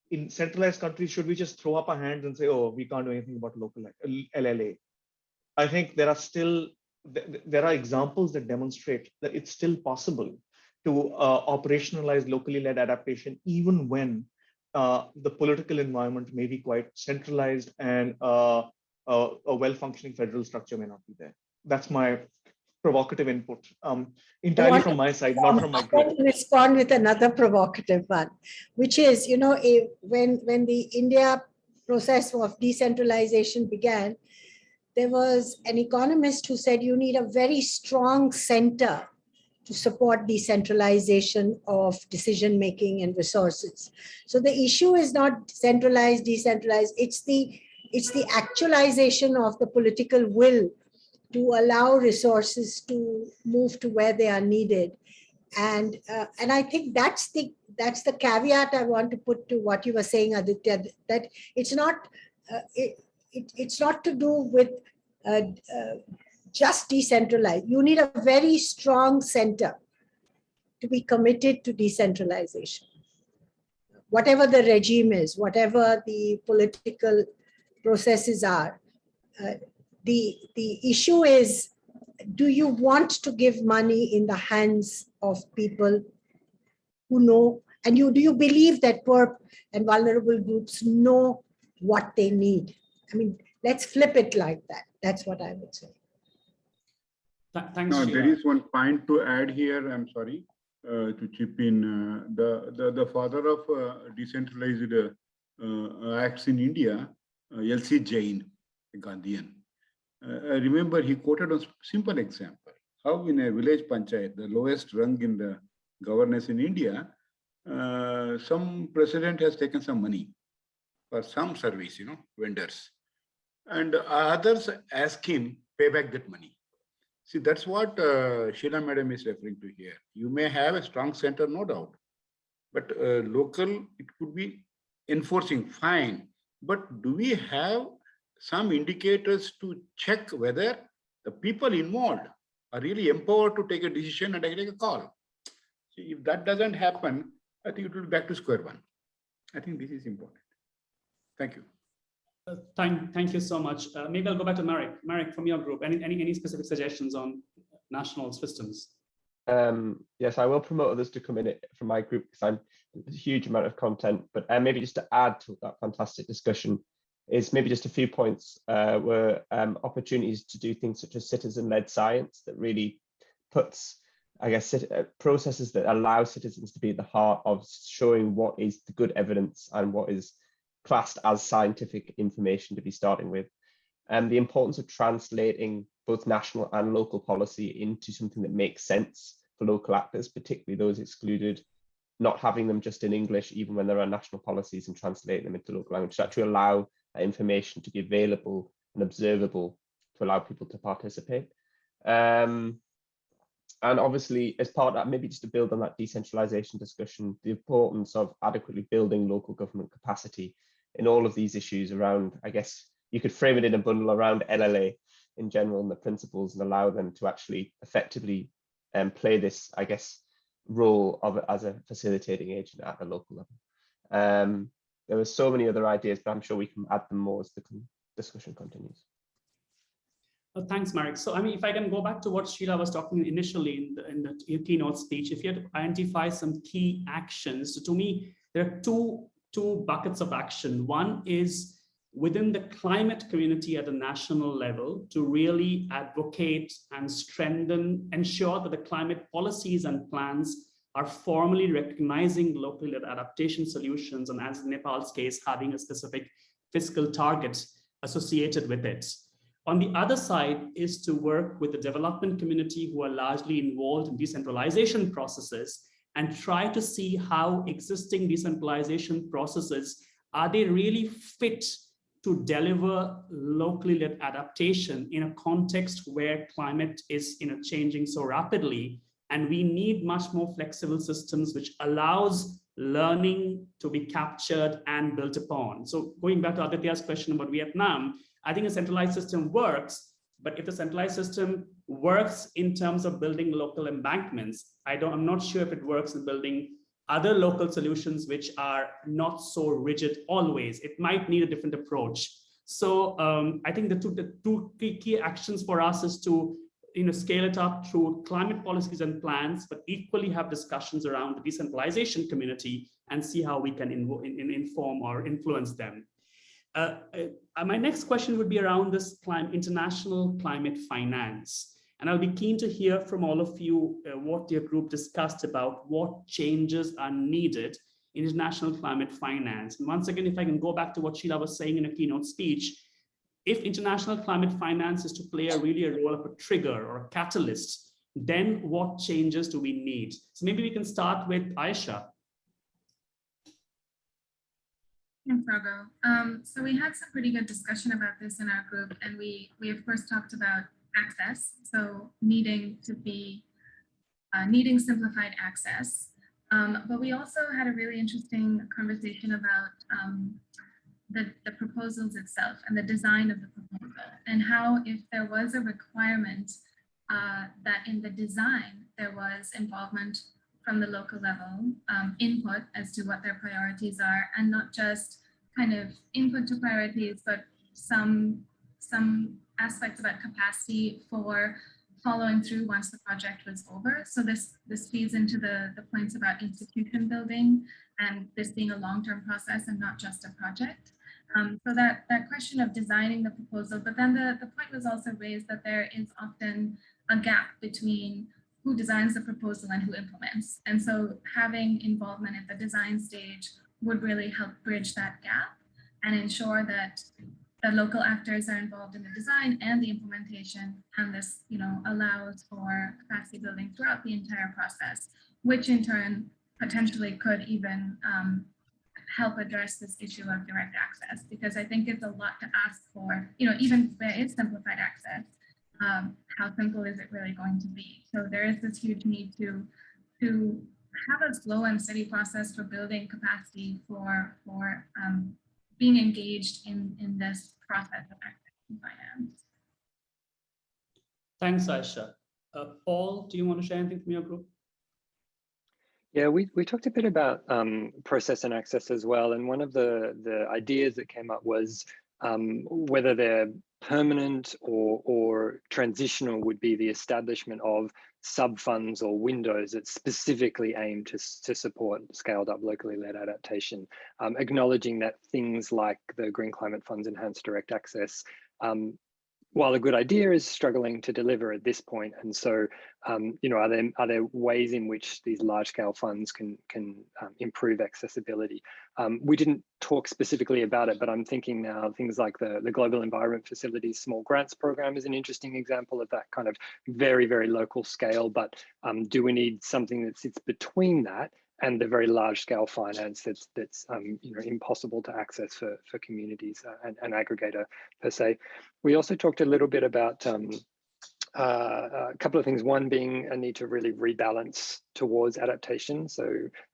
in centralized countries, should we just throw up our hands and say, oh, we can't do anything about local LLA? I think there are still, there are examples that demonstrate that it's still possible to uh, operationalize locally led adaptation, even when uh, the political environment may be quite centralized and uh, a well-functioning federal structure may not be there. That's my provocative input, um, entirely from my side, not from my group. respond with another provocative one, which is, you know, if, when, when the India process of decentralization began, there was an economist who said you need a very strong center to support decentralization of decision making and resources. So the issue is not centralized, decentralized, it's the it's the actualization of the political will to allow resources to move to where they are needed. And, uh, and I think that's the, that's the caveat I want to put to what you were saying, Aditya, that it's not, uh, it, it, it's not to do with uh, uh just decentralized. You need a very strong center to be committed to decentralization. Whatever the regime is, whatever the political processes are, uh, the, the issue is, do you want to give money in the hands of people who know, and you do you believe that poor and vulnerable groups know what they need? I mean, let's flip it like that. That's what I would say. Th thanks. No, there is one point to add here. I'm sorry uh, to chip in. Uh, the, the the father of uh, decentralized uh, uh, acts in India, uh, L.C. Jain, a Gandhian. Uh, I remember he quoted a simple example, how in a village panchayat, the lowest rung in the governance in India, uh, some president has taken some money for some service, you know, vendors. And others ask him, pay back that money. See, that's what uh, Sheela madam is referring to here. You may have a strong center, no doubt, but uh, local, it could be enforcing, fine. But do we have some indicators to check whether the people involved are really empowered to take a decision and take a call. See, if that doesn't happen, I think it will be back to square one. I think this is important. Thank you. Uh, thank, thank you so much. Uh, maybe I'll go back to Marek. Marek, from your group, any, any, any specific suggestions on national systems? Um, yes, I will promote others to come in it from my group because I'm a huge amount of content, but uh, maybe just to add to that fantastic discussion, is maybe just a few points uh, were um, opportunities to do things such as citizen-led science that really puts, I guess, uh, processes that allow citizens to be at the heart of showing what is the good evidence and what is classed as scientific information to be starting with. And the importance of translating both national and local policy into something that makes sense for local actors, particularly those excluded, not having them just in English, even when there are national policies and translating them into local language, to actually allow information to be available and observable to allow people to participate. Um, and obviously, as part of that, maybe just to build on that decentralization discussion, the importance of adequately building local government capacity in all of these issues around, I guess, you could frame it in a bundle around LLA in general and the principles and allow them to actually effectively um, play this, I guess, role of as a facilitating agent at the local level. Um, there are so many other ideas, but I'm sure we can add them more as the discussion continues. Well, thanks, Marek. So, I mean, if I can go back to what Sheela was talking initially in the, in the keynote speech, if you had to identify some key actions, so to me, there are two, two buckets of action. One is within the climate community at a national level to really advocate and strengthen, ensure that the climate policies and plans are formally recognizing locally led adaptation solutions and as in Nepal's case, having a specific fiscal target associated with it. On the other side is to work with the development community who are largely involved in decentralization processes and try to see how existing decentralization processes, are they really fit to deliver locally led adaptation in a context where climate is you know, changing so rapidly. And we need much more flexible systems which allows learning to be captured and built upon. So going back to Aditya's question about Vietnam, I think a centralized system works, but if the centralized system works in terms of building local embankments, I don't, I'm not sure if it works in building other local solutions which are not so rigid always. It might need a different approach. So um, I think the two, the two key, key actions for us is to you know, scale it up through climate policies and plans, but equally have discussions around the decentralization community and see how we can in, in, inform or influence them. Uh, uh, my next question would be around this international climate finance. And I'll be keen to hear from all of you uh, what your group discussed about what changes are needed in international climate finance. And once again, if I can go back to what Sheela was saying in a keynote speech, if international climate finance is to play a really a role of a trigger or a catalyst, then what changes do we need? So maybe we can start with Aisha. Thanks, Arghya. Um, so we had some pretty good discussion about this in our group, and we we of course talked about access, so needing to be, uh, needing simplified access. Um, but we also had a really interesting conversation about um, the, the proposals itself and the design of the proposal and how if there was a requirement uh, that in the design there was involvement from the local level, um, input as to what their priorities are and not just kind of input to priorities, but some, some aspects about capacity for following through once the project was over. So this, this feeds into the, the points about institution building and this being a long-term process and not just a project. Um, so that, that question of designing the proposal, but then the, the point was also raised that there is often a gap between who designs the proposal and who implements. And so having involvement at the design stage would really help bridge that gap and ensure that the local actors are involved in the design and the implementation, and this, you know, allows for capacity building throughout the entire process, which in turn potentially could even um, help address this issue of direct access, because I think it's a lot to ask for, you know, even if is simplified access, um, how simple is it really going to be? So there is this huge need to, to have a slow and steady process for building capacity for, for um, being engaged in, in this process of active finance. Thanks, Aisha. Uh, Paul, do you want to share anything from your group? Yeah, we, we talked a bit about um, process and access as well. And one of the, the ideas that came up was um, whether they're permanent or, or transitional would be the establishment of sub-funds or windows that specifically aim to, to support scaled up locally led adaptation, um, acknowledging that things like the Green Climate Fund's enhanced direct access um, while a good idea is struggling to deliver at this point. And so, um, you know, are there are there ways in which these large scale funds can can um, improve accessibility? Um, we didn't talk specifically about it, but I'm thinking now things like the the Global Environment Facilities Small Grants Program is an interesting example of that kind of very very local scale. But um, do we need something that sits between that and the very large scale finance that's that's um, you know impossible to access for for communities uh, and an aggregator per se. We also talked a little bit about um, uh, a couple of things. One being a need to really rebalance towards adaptation. So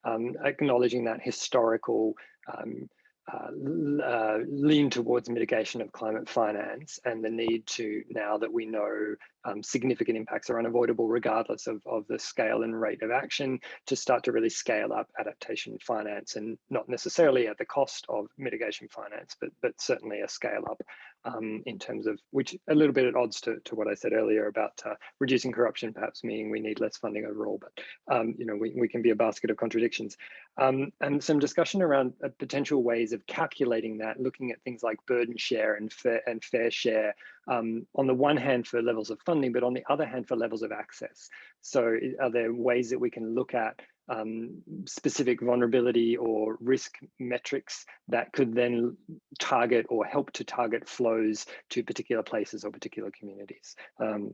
um, acknowledging that historical um, uh, uh, lean towards mitigation of climate finance and the need to, now that we know um, significant impacts are unavoidable regardless of, of the scale and rate of action, to start to really scale up adaptation finance and not necessarily at the cost of mitigation finance, but, but certainly a scale up um, in terms of, which a little bit at odds to, to what I said earlier about uh, reducing corruption, perhaps meaning we need less funding overall, but um, you know, we, we can be a basket of contradictions. Um, and some discussion around uh, potential ways of calculating that, looking at things like burden share and fair, and fair share, um, on the one hand for levels of funding, but on the other hand for levels of access. So are there ways that we can look at um, specific vulnerability or risk metrics that could then target or help to target flows to particular places or particular communities. Um,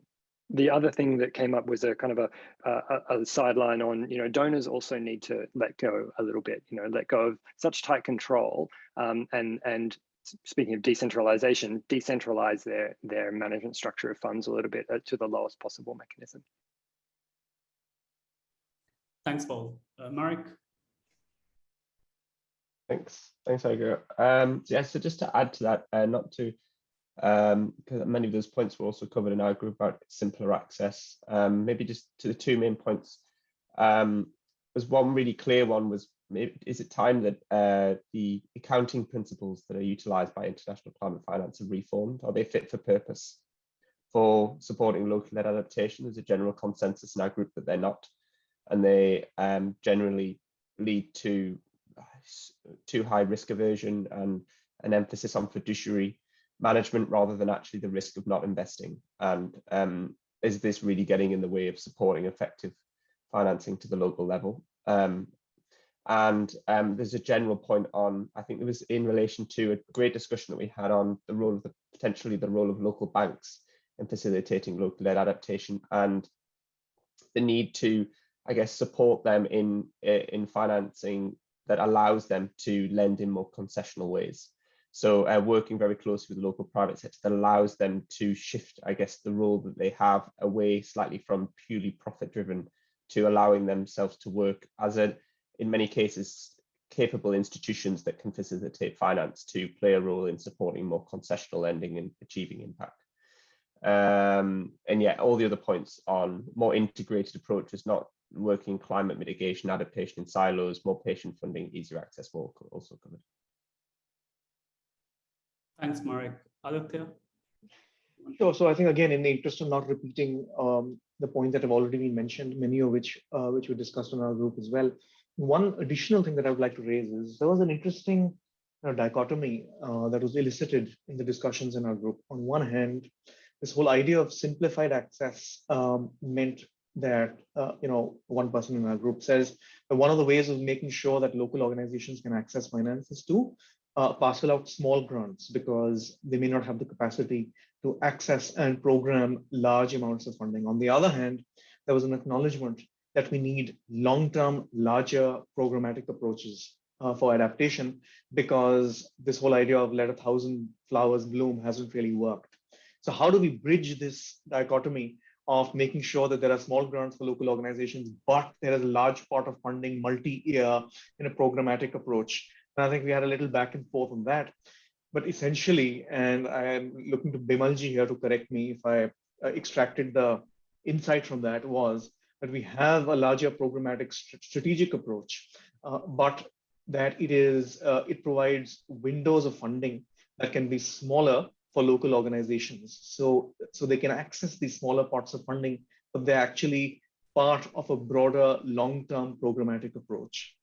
the other thing that came up was a kind of a, a, a, sideline on, you know, donors also need to let go a little bit, you know, let go of such tight control um, and, and speaking of decentralization, decentralize their, their management structure of funds a little bit uh, to the lowest possible mechanism. Thanks, Paul. Uh, Marek? Thanks. Thanks, Arghya. Um, yeah, so just to add to that, uh, not to, um, because many of those points were also covered in our group about simpler access, um, maybe just to the two main points. Um, was one really clear one was, is it time that uh, the accounting principles that are utilized by international climate finance are reformed? Are they fit for purpose for supporting local-led adaptation? There's a general consensus in our group that they're not and they um, generally lead to too high risk aversion and an emphasis on fiduciary management rather than actually the risk of not investing. And um, is this really getting in the way of supporting effective financing to the local level? Um, and um, there's a general point on, I think it was in relation to a great discussion that we had on the role of the potentially the role of local banks in facilitating local led adaptation and the need to I guess, support them in in financing that allows them to lend in more concessional ways. So uh, working very closely with the local private sector that allows them to shift, I guess, the role that they have away slightly from purely profit driven to allowing themselves to work as a, in many cases, capable institutions that can facilitate finance to play a role in supporting more concessional lending and achieving impact. Um, and yet all the other points on more integrated approaches, not working climate mitigation, adaptation in silos, more patient funding, easier access were also covered. Thanks, Marek. Aditya? Sure. So I think, again, in the interest of not repeating um, the points that have already been mentioned, many of which uh, which we discussed in our group as well. One additional thing that I would like to raise is there was an interesting you know, dichotomy uh, that was elicited in the discussions in our group. On one hand, this whole idea of simplified access um, meant that uh, you know one person in our group says one of the ways of making sure that local organizations can access finance is to uh, parcel out small grants because they may not have the capacity to access and program large amounts of funding. On the other hand, there was an acknowledgement that we need long-term, larger programmatic approaches uh, for adaptation because this whole idea of let a thousand flowers bloom hasn't really worked. So how do we bridge this dichotomy of making sure that there are small grants for local organizations, but there is a large part of funding multi-year in a programmatic approach. And I think we had a little back and forth on that. But essentially, and I am looking to Bimalji here to correct me if I uh, extracted the insight from that was that we have a larger programmatic st strategic approach, uh, but that it is uh, it provides windows of funding that can be smaller for local organizations. So, so they can access these smaller parts of funding, but they're actually part of a broader long-term programmatic approach.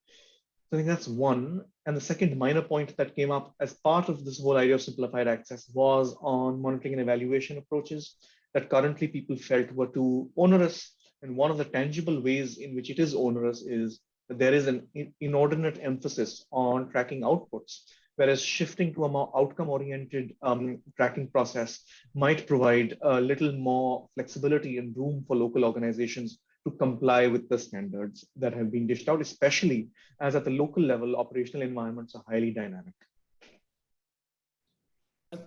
So I think that's one. And the second minor point that came up as part of this whole idea of simplified access was on monitoring and evaluation approaches that currently people felt were too onerous. And one of the tangible ways in which it is onerous is that there is an inordinate emphasis on tracking outputs, whereas shifting to a more outcome-oriented um, tracking process might provide a little more flexibility and room for local organizations to comply with the standards that have been dished out, especially as at the local level, operational environments are highly dynamic.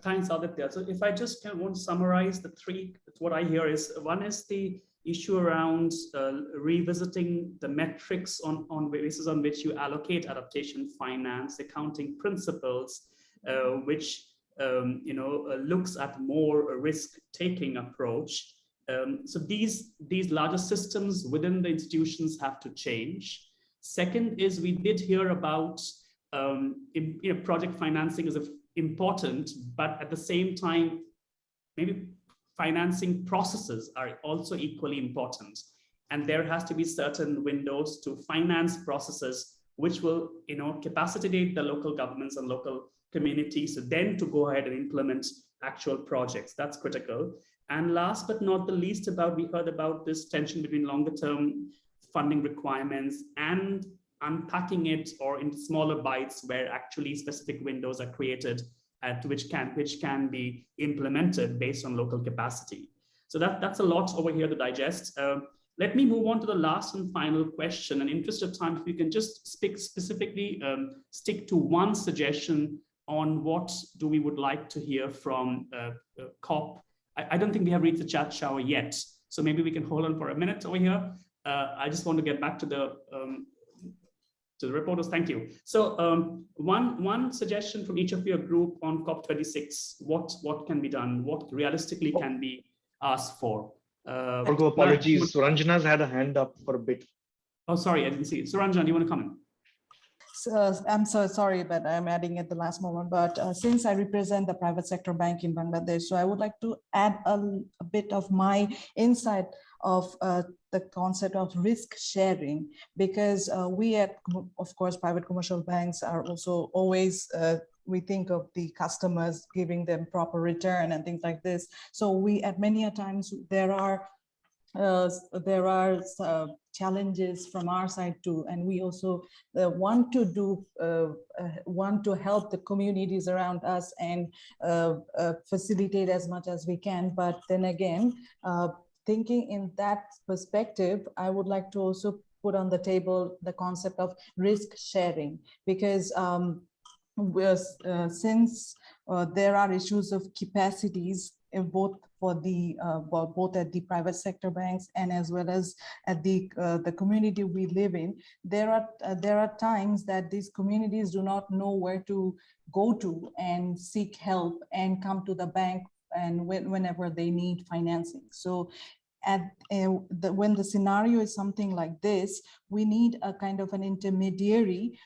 Thanks, Aditya. So if I just want to summarize the three, what I hear is one is the issue around uh, revisiting the metrics on, on basis on which you allocate adaptation finance, accounting principles, uh, which um, you know uh, looks at more risk-taking approach um, so these, these larger systems within the institutions have to change. Second is we did hear about um, you know, project financing is important, but at the same time, maybe financing processes are also equally important. And there has to be certain windows to finance processes which will you know, capacitate the local governments and local communities then to go ahead and implement actual projects. That's critical. And last but not the least about, we heard about this tension between longer term funding requirements and unpacking it or in smaller bites where actually specific windows are created at which can which can be implemented based on local capacity. So that, that's a lot over here to digest. Uh, let me move on to the last and final question. In interest of time, if you can just speak specifically, um, stick to one suggestion on what do we would like to hear from uh, uh, COP I, I, don't think we have reached the chat shower yet. So maybe we can hold on for a minute over here. Uh, I just want to get back to the um, to the reporters. Thank you. So um, one one suggestion from each of your group on COP26. What what can be done? What realistically can be asked for? Uh, apologies. Suranjana's had a hand up for a bit. Oh, sorry, I didn't see it. Suranjana, do you want to comment? uh, I'm so sorry, but I'm adding at the last moment. But uh, since I represent the private sector bank in Bangladesh, so I would like to add a, a bit of my insight of uh, the concept of risk sharing, because uh, we at, of course, private commercial banks are also always uh, we think of the customers giving them proper return and things like this. So we at many a times there are uh, there are uh, challenges from our side too and we also uh, want to do uh, uh, want to help the communities around us and facilitate as much as we can but then again thinking in that perspective i would like to also put on the table the concept of risk sharing because um, since there are issues of capacities both for the uh, both at the private sector banks and as well as at the uh, the community we live in there are uh, there are times that these communities do not know where to go to and seek help and come to the bank and when, whenever they need financing. So at uh, the, when the scenario is something like this, we need a kind of an intermediary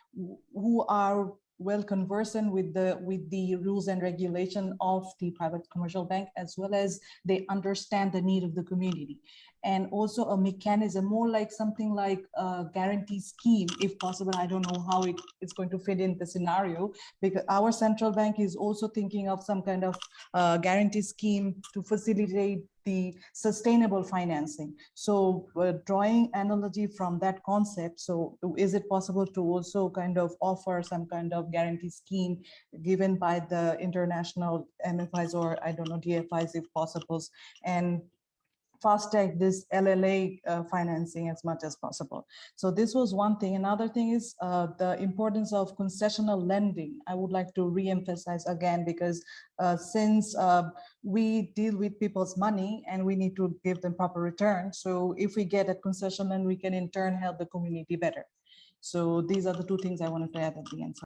who are well conversant with the with the rules and regulation of the private commercial bank as well as they understand the need of the community and also a mechanism more like something like a guarantee scheme if possible i don't know how it is going to fit in the scenario because our central bank is also thinking of some kind of uh, guarantee scheme to facilitate the sustainable financing. So uh, drawing analogy from that concept, so is it possible to also kind of offer some kind of guarantee scheme given by the international MFIs or I don't know, DFIs if possible, and fast track this LLA uh, financing as much as possible. So this was one thing. Another thing is uh, the importance of concessional lending. I would like to re-emphasize again, because uh, since uh, we deal with people's money and we need to give them proper return. So if we get a concession, then we can in turn help the community better. So these are the two things I wanted to add at the end.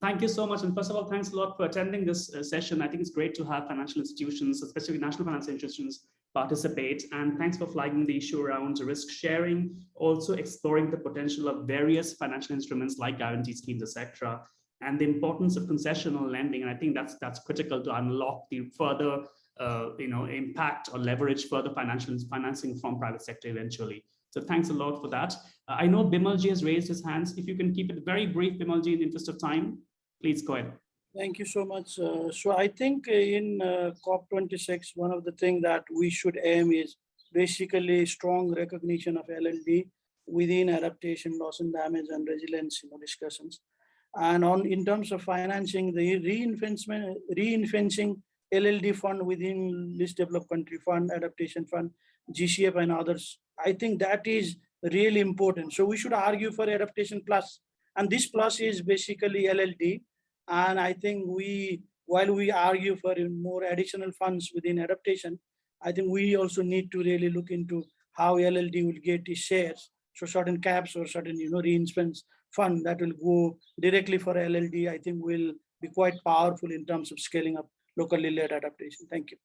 Thank you so much. And first of all, thanks a lot for attending this uh, session. I think it's great to have financial institutions, especially national financial institutions, participate. And thanks for flagging the issue around risk sharing, also exploring the potential of various financial instruments like guarantee schemes, etc., and the importance of concessional lending. And I think that's that's critical to unlock the further uh, you know, impact or leverage further financial financing from private sector eventually. So thanks a lot for that. Uh, I know Bimalji has raised his hands. If you can keep it very brief, Bimalji, in the interest of time, please go ahead. Thank you so much. Uh, so I think in uh, COP26, one of the things that we should aim is basically strong recognition of LLD within adaptation, loss and damage and resilience you know, discussions. And on in terms of financing the reinvestment, reinforcing LLD fund within least developed country fund, adaptation fund, GCF and others, I think that is really important. So we should argue for adaptation plus, and this plus is basically LLD. And I think we, while we argue for more additional funds within adaptation, I think we also need to really look into how LLD will get its shares. So certain caps or certain, you know, reinvestments fund that will go directly for LLD, I think will be quite powerful in terms of scaling up locally led adaptation. Thank you.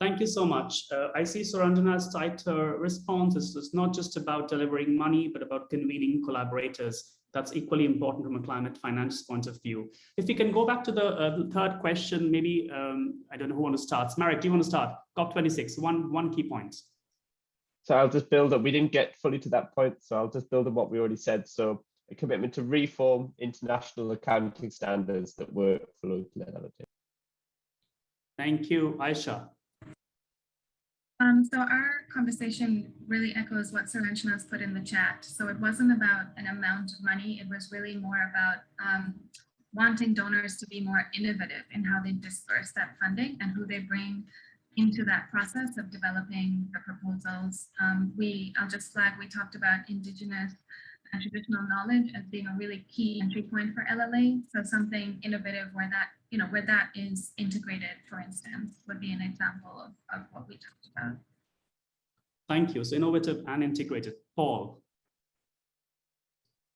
Thank you so much. Uh, I see Suranjana's tighter response. It's not just about delivering money, but about convening collaborators. That's equally important from a climate finance point of view. If we can go back to the, uh, the third question, maybe, um, I don't know who wants to start. Marek, do you want to start? COP26, one, one key point. So I'll just build up. We didn't get fully to that point, so I'll just build on what we already said. So a commitment to reform international accounting standards that work for local. Thank you, Aisha. Um, so our conversation really echoes what Suranjana has put in the chat. So it wasn't about an amount of money. It was really more about um, wanting donors to be more innovative in how they disperse that funding and who they bring into that process of developing the proposals. Um, we, I'll just flag, we talked about indigenous and traditional knowledge as being a really key entry point for LLA. So something innovative where that, you know, where that is integrated, for instance, would be an example of, of what we talked about. Thank you. So innovative and integrated. Paul.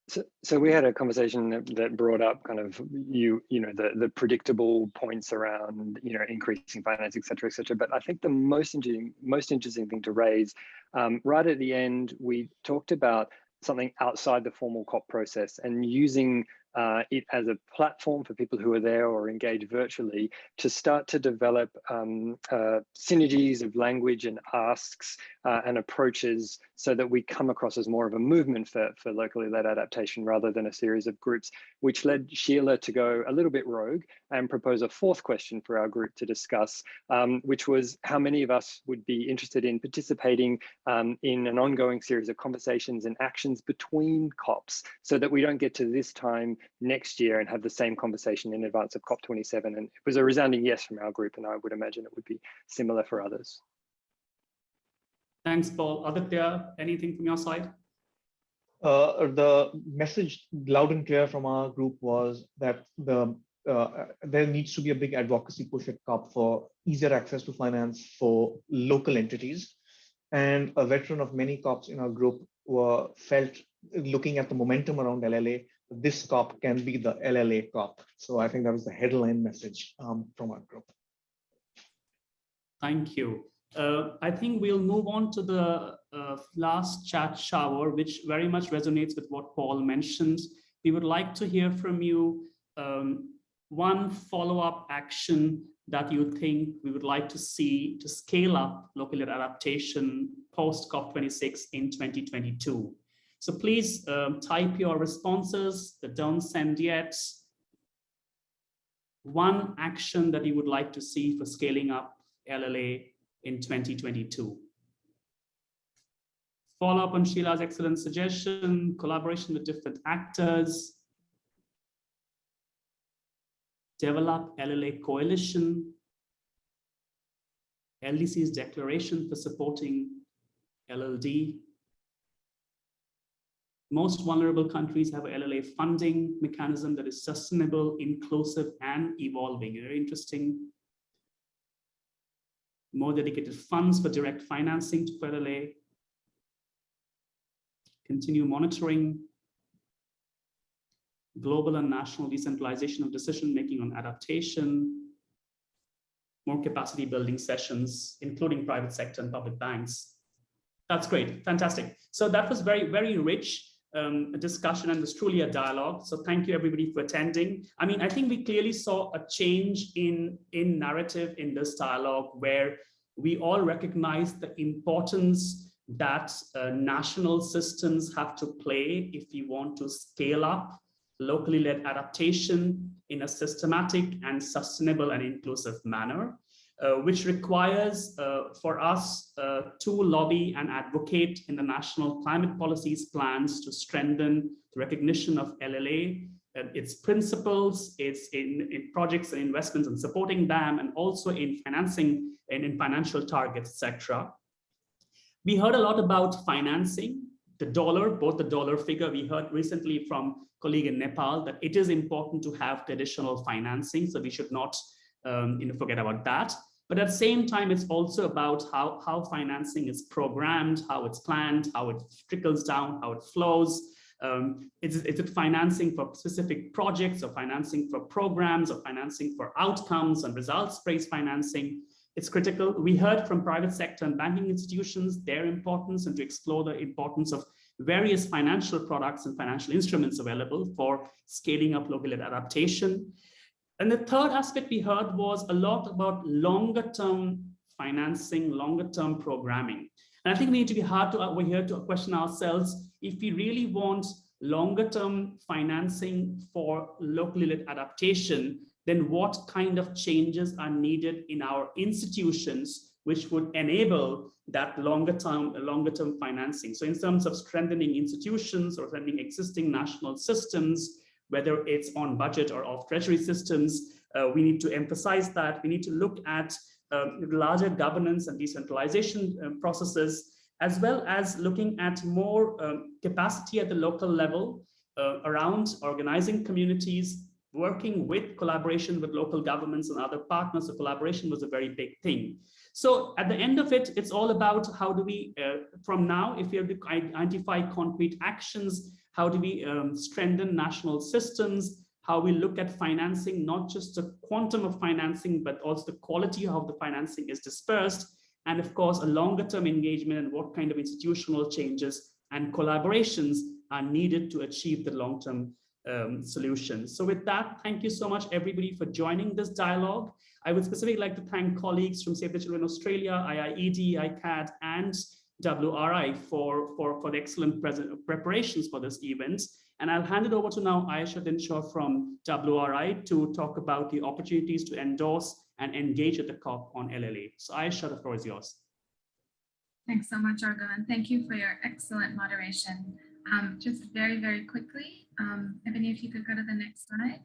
So, so we had a conversation that, that brought up kind of you you know the the predictable points around you know increasing finance et cetera et cetera but I think the most interesting most interesting thing to raise um, right at the end we talked about something outside the formal COP process and using uh, it as a platform for people who are there or engage virtually to start to develop um, uh, synergies of language and asks uh, and approaches so that we come across as more of a movement for, for locally led adaptation rather than a series of groups, which led Sheela to go a little bit rogue and propose a fourth question for our group to discuss, um, which was how many of us would be interested in participating um, in an ongoing series of conversations and actions between COPs so that we don't get to this time next year and have the same conversation in advance of COP27. And it was a resounding yes from our group, and I would imagine it would be similar for others. Thanks, Paul. Aditya, anything from your side? Uh, the message loud and clear from our group was that the uh, there needs to be a big advocacy push at COP for easier access to finance for local entities. And a veteran of many COPs in our group were felt looking at the momentum around LLA, this COP can be the LLA COP. So I think that was the headline message um, from our group. Thank you. Uh, I think we'll move on to the uh, last chat shower, which very much resonates with what Paul mentioned. We would like to hear from you um, one follow-up action that you think we would like to see to scale up local adaptation post COP26 in 2022. So please um, type your responses, the don't send yet. One action that you would like to see for scaling up LLA in 2022. Follow up on Sheela's excellent suggestion, collaboration with different actors, develop LLA coalition, LDC's declaration for supporting LLD. Most vulnerable countries have LLA funding mechanism that is sustainable, inclusive, and evolving. Very interesting more dedicated funds for direct financing to LLA, continue monitoring global and national decentralization of decision-making on adaptation, more capacity building sessions, including private sector and public banks. That's great, fantastic. So that was very, very rich um, discussion and was truly a dialogue. So thank you everybody for attending. I mean, I think we clearly saw a change in, in narrative in this dialogue where we all recognize the importance that uh, national systems have to play if we want to scale up locally led adaptation in a systematic and sustainable and inclusive manner, which requires uh, for us uh, to lobby and advocate in the national climate policies plans to strengthen the recognition of LLA, uh, its principles, its in, in projects and investments and supporting them, and also in financing and in financial targets, etc. We heard a lot about financing, the dollar, both the dollar figure we heard recently from colleague in Nepal that it is important to have traditional financing. So we should not um, you know, forget about that. But at the same time, it's also about how, how financing is programmed, how it's planned, how it trickles down, how it flows. Um, is, is it financing for specific projects or financing for programs or financing for outcomes and results-based financing? It's critical. We heard from private sector and banking institutions, their importance and to explore the importance of various financial products and financial instruments available for scaling up local adaptation. And the third aspect we heard was a lot about longer term financing, longer term programming. And I think we need to be hard to, uh, we're here to question ourselves if we really want longer term financing for locally led adaptation, then what kind of changes are needed in our institutions which would enable that longer term longer term financing so in terms of strengthening institutions or strengthening existing national systems whether it's on budget or off treasury systems uh, we need to emphasize that we need to look at um, larger governance and decentralization um, processes as well as looking at more um, capacity at the local level uh, around organizing communities working with collaboration with local governments and other partners, so collaboration was a very big thing. So at the end of it, it's all about how do we, uh, from now, if we have to identify concrete actions, how do we um, strengthen national systems, how we look at financing, not just the quantum of financing, but also the quality of the financing is dispersed, and of course, a longer term engagement and what kind of institutional changes and collaborations are needed to achieve the long-term um, solutions. So with that, thank you so much, everybody, for joining this dialogue. I would specifically like to thank colleagues from Save the Children Australia, IIED, ICAD, and WRI for, for, for the excellent preparations for this event. And I'll hand it over to now Ayesha Dinshaw from WRI to talk about the opportunities to endorse and engage at the COP on LLA. So Ayesha, the floor is yours. Thanks so much, Arghya, and thank you for your excellent moderation. Um, just very, very quickly, um, Ebony, if you could go to the next slide.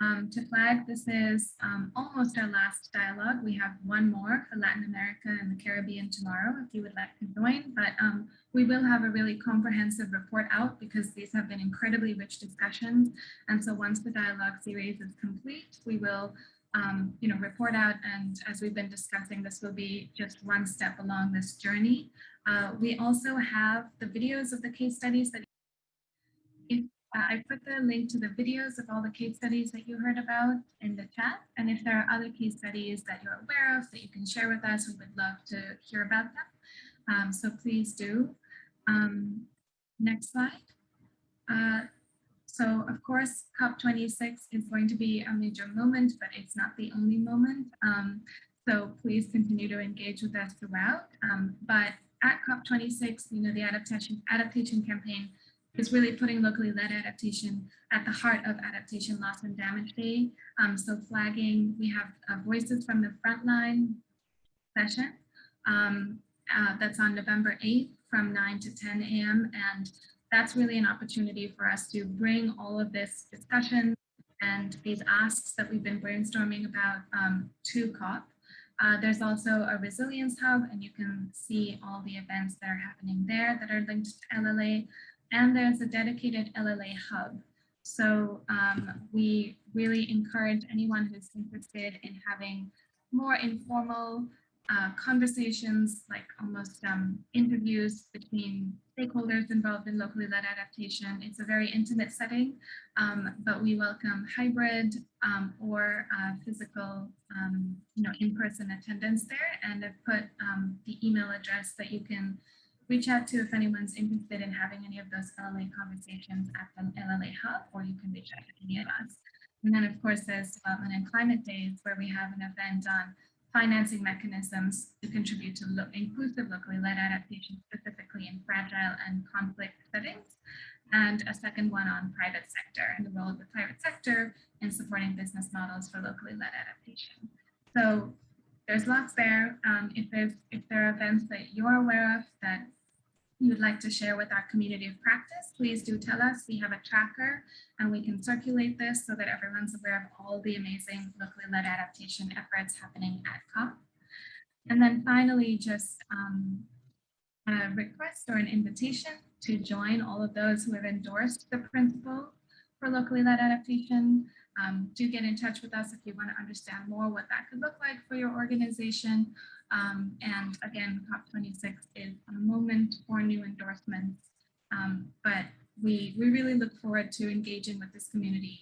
Um, to flag, this is um, almost our last dialogue. We have one more for Latin America and the Caribbean tomorrow, if you would like to join, but um, we will have a really comprehensive report out because these have been incredibly rich discussions. And so once the dialogue series is complete, we will um, you know, report out. And as we've been discussing, this will be just one step along this journey. Uh, we also have the videos of the case studies that uh, I put the link to the videos of all the case studies that you heard about in the chat. And if there are other case studies that you're aware of that you can share with us, we would love to hear about them. Um, so please do. Um, next slide. Uh, so of course, COP26 is going to be a major moment, but it's not the only moment. Um, so please continue to engage with us throughout. Um, but at COP26, you know, the adaptation, adaptation campaign is really putting locally led adaptation at the heart of Adaptation Loss and Damage Day. Um, so flagging, we have uh, Voices from the Frontline session um, uh, that's on November 8th from 9 to 10 a.m. And that's really an opportunity for us to bring all of this discussion and these asks that we've been brainstorming about um, to COP. Uh, there's also a resilience hub and you can see all the events that are happening there that are linked to LLA and there's a dedicated LLA hub. So um, we really encourage anyone who's interested in having more informal uh, conversations, like almost um, interviews between stakeholders involved in locally led adaptation. It's a very intimate setting, um, but we welcome hybrid um, or uh, physical, um, you know, in-person attendance there. And I've put um, the email address that you can reach out to if anyone's interested in having any of those LLA conversations at the LLA Hub, or you can reach out to any of us. And then of course there's Development and Climate Days where we have an event on financing mechanisms to contribute to lo- inclusive locally led adaptation, specifically in fragile and conflict settings. And a second one on private sector and the role of the private sector in supporting business models for locally led adaptation. So there's lots there. Um, if there's if there are events that you're aware of that you would like to share with our community of practice, please do tell us. We have a tracker and we can circulate this so that everyone's aware of all the amazing locally led adaptation efforts happening at COP. And then finally, just um, a request or an invitation to join all of those who have endorsed the principle for locally led adaptation. Um, do get in touch with us if you want to understand more what that could look like for your organization. Um, and again, COP26 is a moment for new endorsements, um, but we, we really look forward to engaging with this community,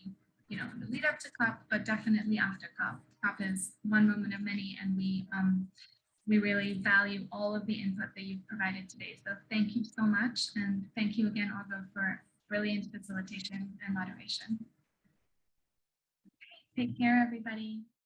you know, in the lead up to COP, but definitely after COP. COP is one moment of many, and we, um, we really value all of the input that you've provided today. So thank you so much. And thank you again, Arghya, for brilliant facilitation and moderation. Take care, everybody.